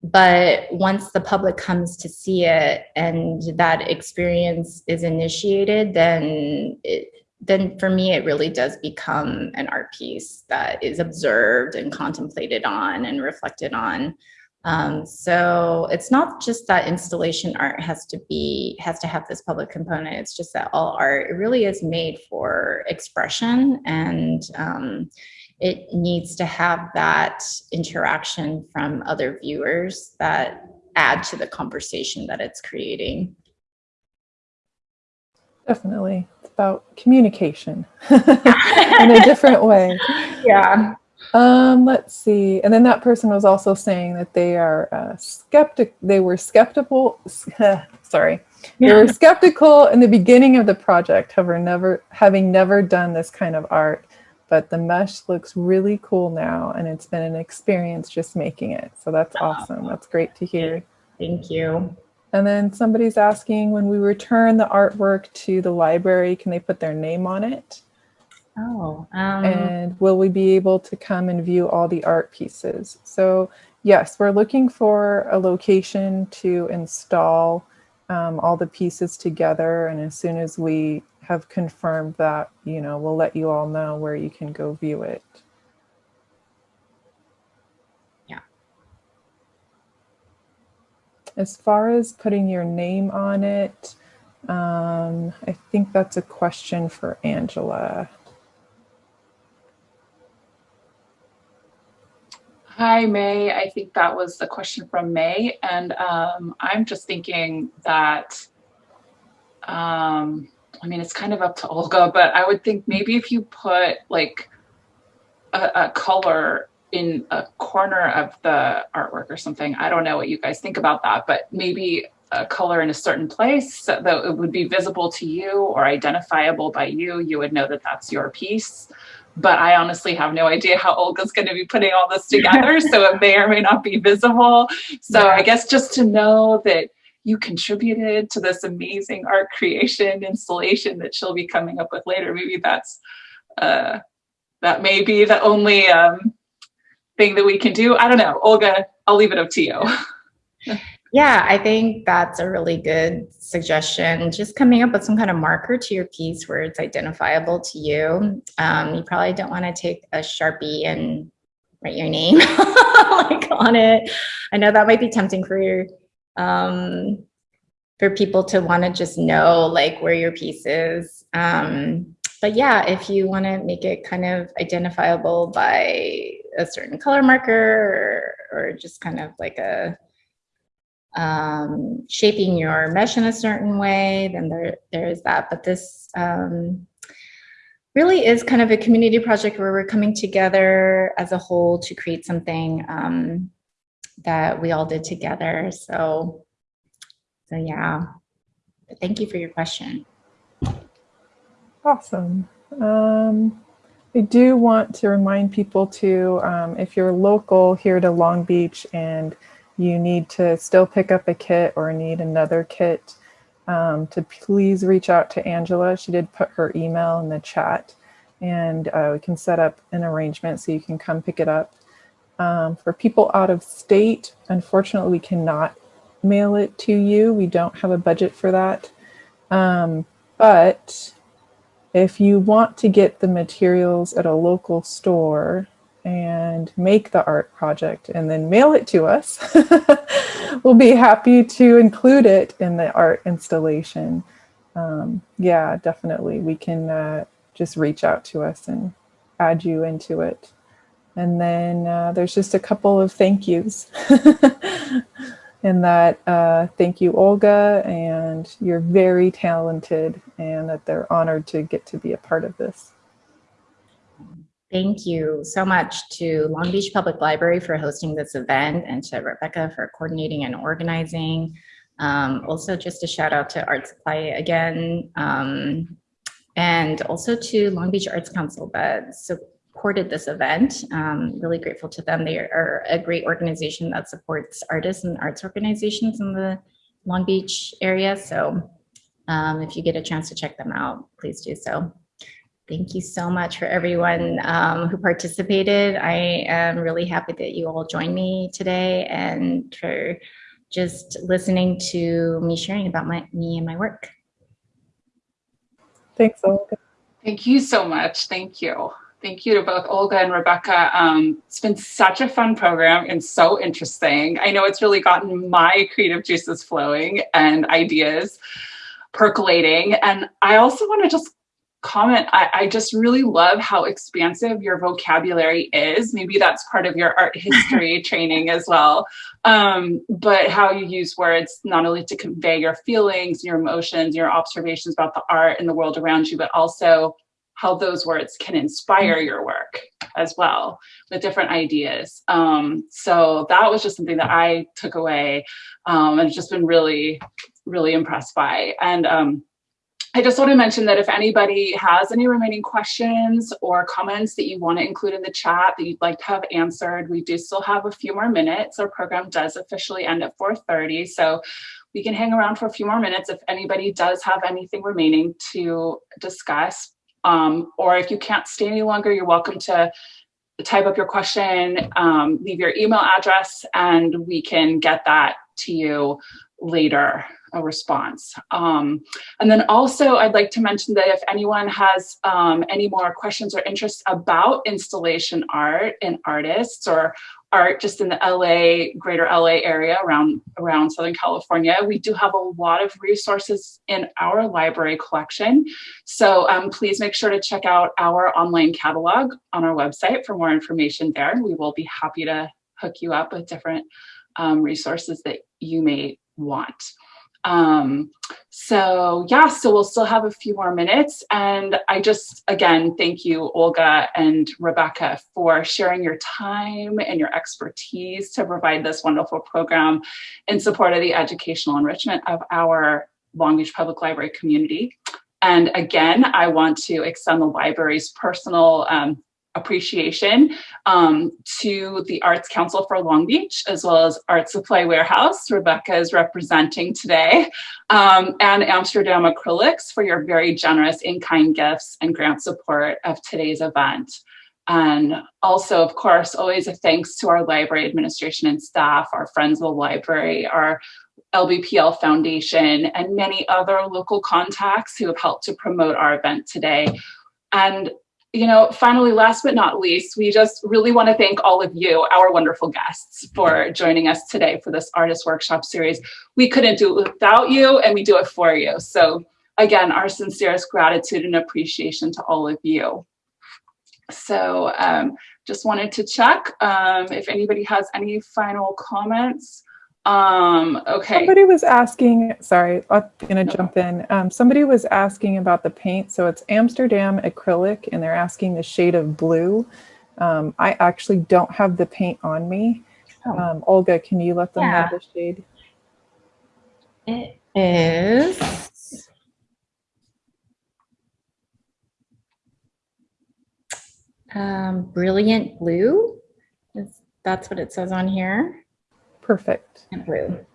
but once the public comes to see it and that experience is initiated then it, then for me it really does become an art piece that is observed and contemplated on and reflected on um, so it's not just that installation art has to be has to have this public component it's just that all art it really is made for expression and um, it needs to have that interaction from other viewers that add to the conversation that it's creating. Definitely. It's about communication in a different way. Yeah. Um, let's see. And then that person was also saying that they are uh, skeptic. They were skeptical. sorry. They were skeptical in the beginning of the project, however, never having never done this kind of art but the mesh looks really cool now and it's been an experience just making it. So that's awesome. That's great to hear. Thank you. And then somebody's asking when we return the artwork to the library, can they put their name on it? Oh. Um... And will we be able to come and view all the art pieces? So yes, we're looking for a location to install um, all the pieces together. And as soon as we have confirmed that, you know, we'll let you all know where you can go view it. As far as putting your name on it, um, I think that's a question for Angela. Hi, May. I think that was the question from May. And um, I'm just thinking that um, I mean, it's kind of up to Olga, but I would think maybe if you put like a, a color in a corner of the artwork or something, I don't know what you guys think about that, but maybe a color in a certain place so that it would be visible to you or identifiable by you, you would know that that's your piece. But I honestly have no idea how Olga's going to be putting all this together, so it may or may not be visible. So yeah. I guess just to know that you contributed to this amazing art creation installation that she'll be coming up with later. Maybe that's, uh, that may be the only um, thing that we can do. I don't know. Olga, I'll leave it up to you. yeah, I think that's a really good suggestion. Just coming up with some kind of marker to your piece where it's identifiable to you. Um, you probably don't want to take a Sharpie and write your name like on it. I know that might be tempting for your um, for people to want to just know like where your piece is. Um, but yeah, if you want to make it kind of identifiable by a certain color marker or, or just kind of like a um, shaping your mesh in a certain way, then there, there is that. But this um, really is kind of a community project where we're coming together as a whole to create something um, that we all did together. So, so yeah, but thank you for your question. Awesome. Um, I do want to remind people to, um, if you're local here to Long Beach and you need to still pick up a kit or need another kit, um, to please reach out to Angela. She did put her email in the chat and uh, we can set up an arrangement so you can come pick it up. Um, for people out of state, unfortunately, we cannot mail it to you. We don't have a budget for that. Um, but if you want to get the materials at a local store and make the art project and then mail it to us, we'll be happy to include it in the art installation. Um, yeah, definitely. We can uh, just reach out to us and add you into it. And then uh, there's just a couple of thank yous. and that uh, thank you, Olga, and you're very talented and that they're honored to get to be a part of this. Thank you so much to Long Beach Public Library for hosting this event and to Rebecca for coordinating and organizing. Um, also just a shout out to Art Supply again, um, and also to Long Beach Arts Council that so supported this event. Um, really grateful to them. They are a great organization that supports artists and arts organizations in the Long Beach area. So um, if you get a chance to check them out, please do so. Thank you so much for everyone um, who participated. I am really happy that you all joined me today and for just listening to me sharing about my me and my work. Thanks, Olga. Thank you so much. Thank you. Thank you to both Olga and Rebecca. Um, it's been such a fun program and so interesting. I know it's really gotten my creative juices flowing and ideas percolating. And I also want to just comment, I, I, just really love how expansive your vocabulary is. Maybe that's part of your art history training as well. Um, but how you use words not only to convey your feelings, your emotions, your observations about the art and the world around you, but also how those words can inspire your work as well with different ideas. Um, so that was just something that I took away um, and just been really, really impressed by. And um, I just want to mention that if anybody has any remaining questions or comments that you want to include in the chat that you'd like to have answered, we do still have a few more minutes. Our program does officially end at 4.30, so we can hang around for a few more minutes if anybody does have anything remaining to discuss. Um, or if you can't stay any longer, you're welcome to type up your question, um, leave your email address, and we can get that to you later a response. Um, and then also I'd like to mention that if anyone has um, any more questions or interests about installation art and artists or art just in the LA, greater LA area around, around Southern California, we do have a lot of resources in our library collection. So um, please make sure to check out our online catalog on our website for more information there. We will be happy to hook you up with different um, resources that you may want. Um, so yeah, so we'll still have a few more minutes. And I just, again, thank you, Olga and Rebecca, for sharing your time and your expertise to provide this wonderful program in support of the educational enrichment of our Long Beach Public Library community. And again, I want to extend the library's personal um, appreciation um, to the Arts Council for Long Beach, as well as Art Supply Warehouse, Rebecca is representing today, um, and Amsterdam Acrylics for your very generous in-kind gifts and grant support of today's event. And also, of course, always a thanks to our library administration and staff, our friends of the library, our LBPL Foundation, and many other local contacts who have helped to promote our event today. And you know, finally, last but not least, we just really want to thank all of you, our wonderful guests, for joining us today for this artist workshop series. We couldn't do it without you, and we do it for you. So again, our sincerest gratitude and appreciation to all of you. So um, just wanted to check um, if anybody has any final comments. Um, okay. Somebody was asking, sorry, I'm gonna no. jump in. Um, somebody was asking about the paint. So it's Amsterdam acrylic and they're asking the shade of blue. Um, I actually don't have the paint on me. Oh. Um, Olga, can you let them yeah. have the shade? It is um, brilliant blue. That's what it says on here. Perfect. And.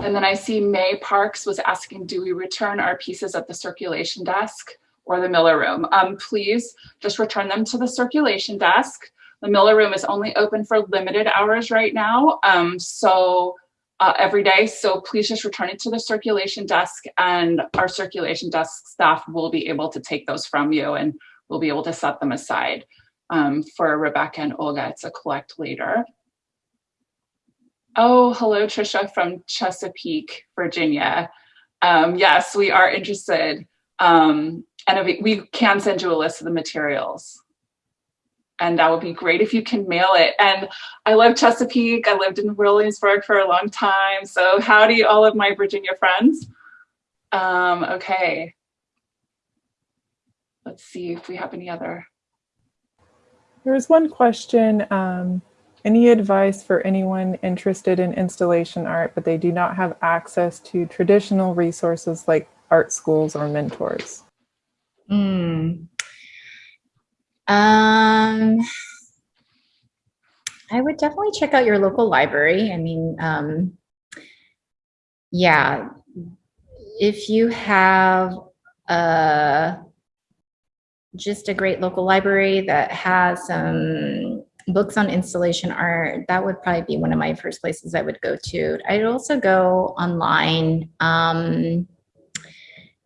And then I see May Parks was asking, do we return our pieces at the circulation desk or the Miller room? Um, please just return them to the circulation desk. The Miller room is only open for limited hours right now. Um, so uh, every day. So please just return it to the circulation desk and our circulation desk staff will be able to take those from you and we'll be able to set them aside um, for Rebecca and Olga to collect later. Oh, hello, Trisha from Chesapeake, Virginia. Um, yes, we are interested. Um, and we can send you a list of the materials. And that would be great if you can mail it. And I love Chesapeake. I lived in Williamsburg for a long time. So howdy, all of my Virginia friends. Um, okay. Let's see if we have any other there was one question, um, any advice for anyone interested in installation art, but they do not have access to traditional resources like art schools or mentors? Hmm. Um, I would definitely check out your local library. I mean, um, yeah, if you have uh, just a great local library that has some books on installation art, that would probably be one of my first places I would go to. I'd also go online um,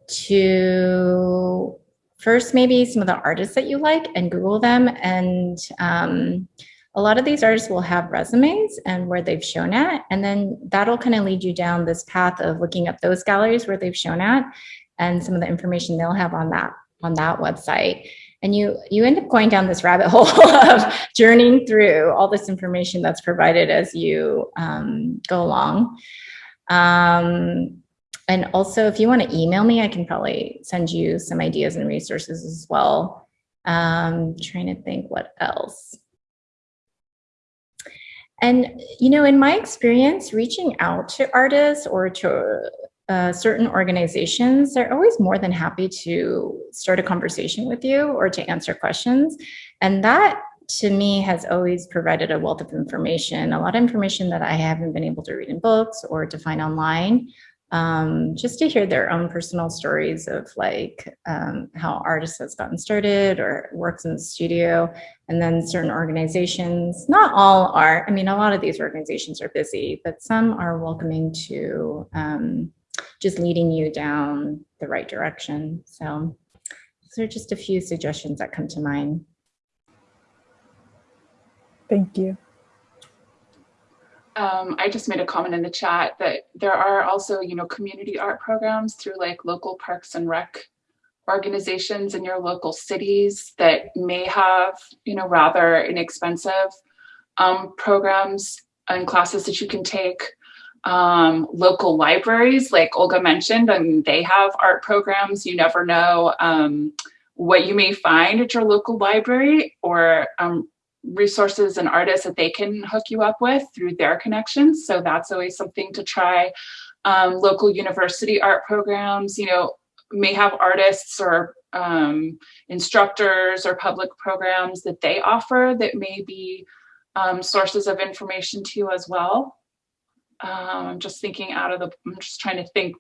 to first maybe some of the artists that you like and Google them. And um, a lot of these artists will have resumes and where they've shown at. And then that'll kind of lead you down this path of looking up those galleries where they've shown at and some of the information they'll have on that on that website. And you you end up going down this rabbit hole of journeying through all this information that's provided as you um, go along. Um, and also if you want to email me i can probably send you some ideas and resources as well. Um, trying to think what else. And you know in my experience reaching out to artists or to uh, certain organizations, they're always more than happy to start a conversation with you or to answer questions. And that to me has always provided a wealth of information, a lot of information that I haven't been able to read in books or to find online. Um, just to hear their own personal stories of like um, how artists has gotten started or works in the studio and then certain organizations not all are i mean a lot of these organizations are busy but some are welcoming to um, just leading you down the right direction. So those are just a few suggestions that come to mind. Thank you. Um, I just made a comment in the chat that there are also, you know, community art programs through like local parks and rec organizations in your local cities that may have, you know, rather inexpensive um, programs and classes that you can take um, local libraries, like Olga mentioned, and they have art programs. You never know um, what you may find at your local library or um, resources and artists that they can hook you up with through their connections. So that's always something to try. Um, local university art programs, you know, may have artists or um, instructors or public programs that they offer that may be um, sources of information to you as well. Um, I'm just thinking out of the, I'm just trying to think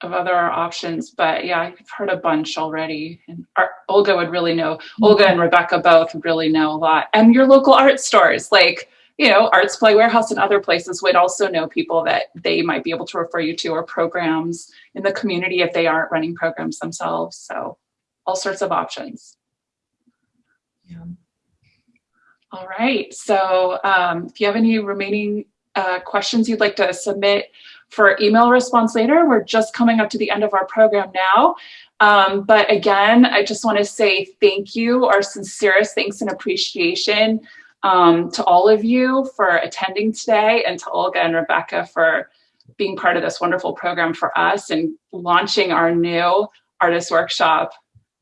of other options, but yeah, I've heard a bunch already. And our, Olga would really know, mm-hmm. Olga and Rebecca both really know a lot. And your local art stores, like, you know, Art Supply Warehouse and other places would also know people that they might be able to refer you to or programs in the community if they aren't running programs themselves. So all sorts of options. Yeah. All right, so um, if you have any remaining uh, questions you'd like to submit for email response later. We're just coming up to the end of our program now. Um, but again, I just want to say thank you, our sincerest thanks and appreciation um, to all of you for attending today and to Olga and Rebecca for being part of this wonderful program for us and launching our new artist workshop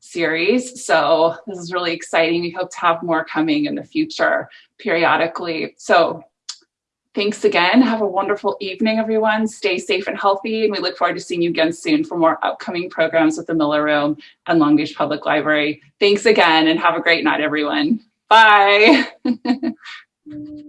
series. So this is really exciting. We hope to have more coming in the future periodically. So Thanks again. Have a wonderful evening, everyone. Stay safe and healthy. And we look forward to seeing you again soon for more upcoming programs with the Miller Room and Long Beach Public Library. Thanks again and have a great night, everyone. Bye.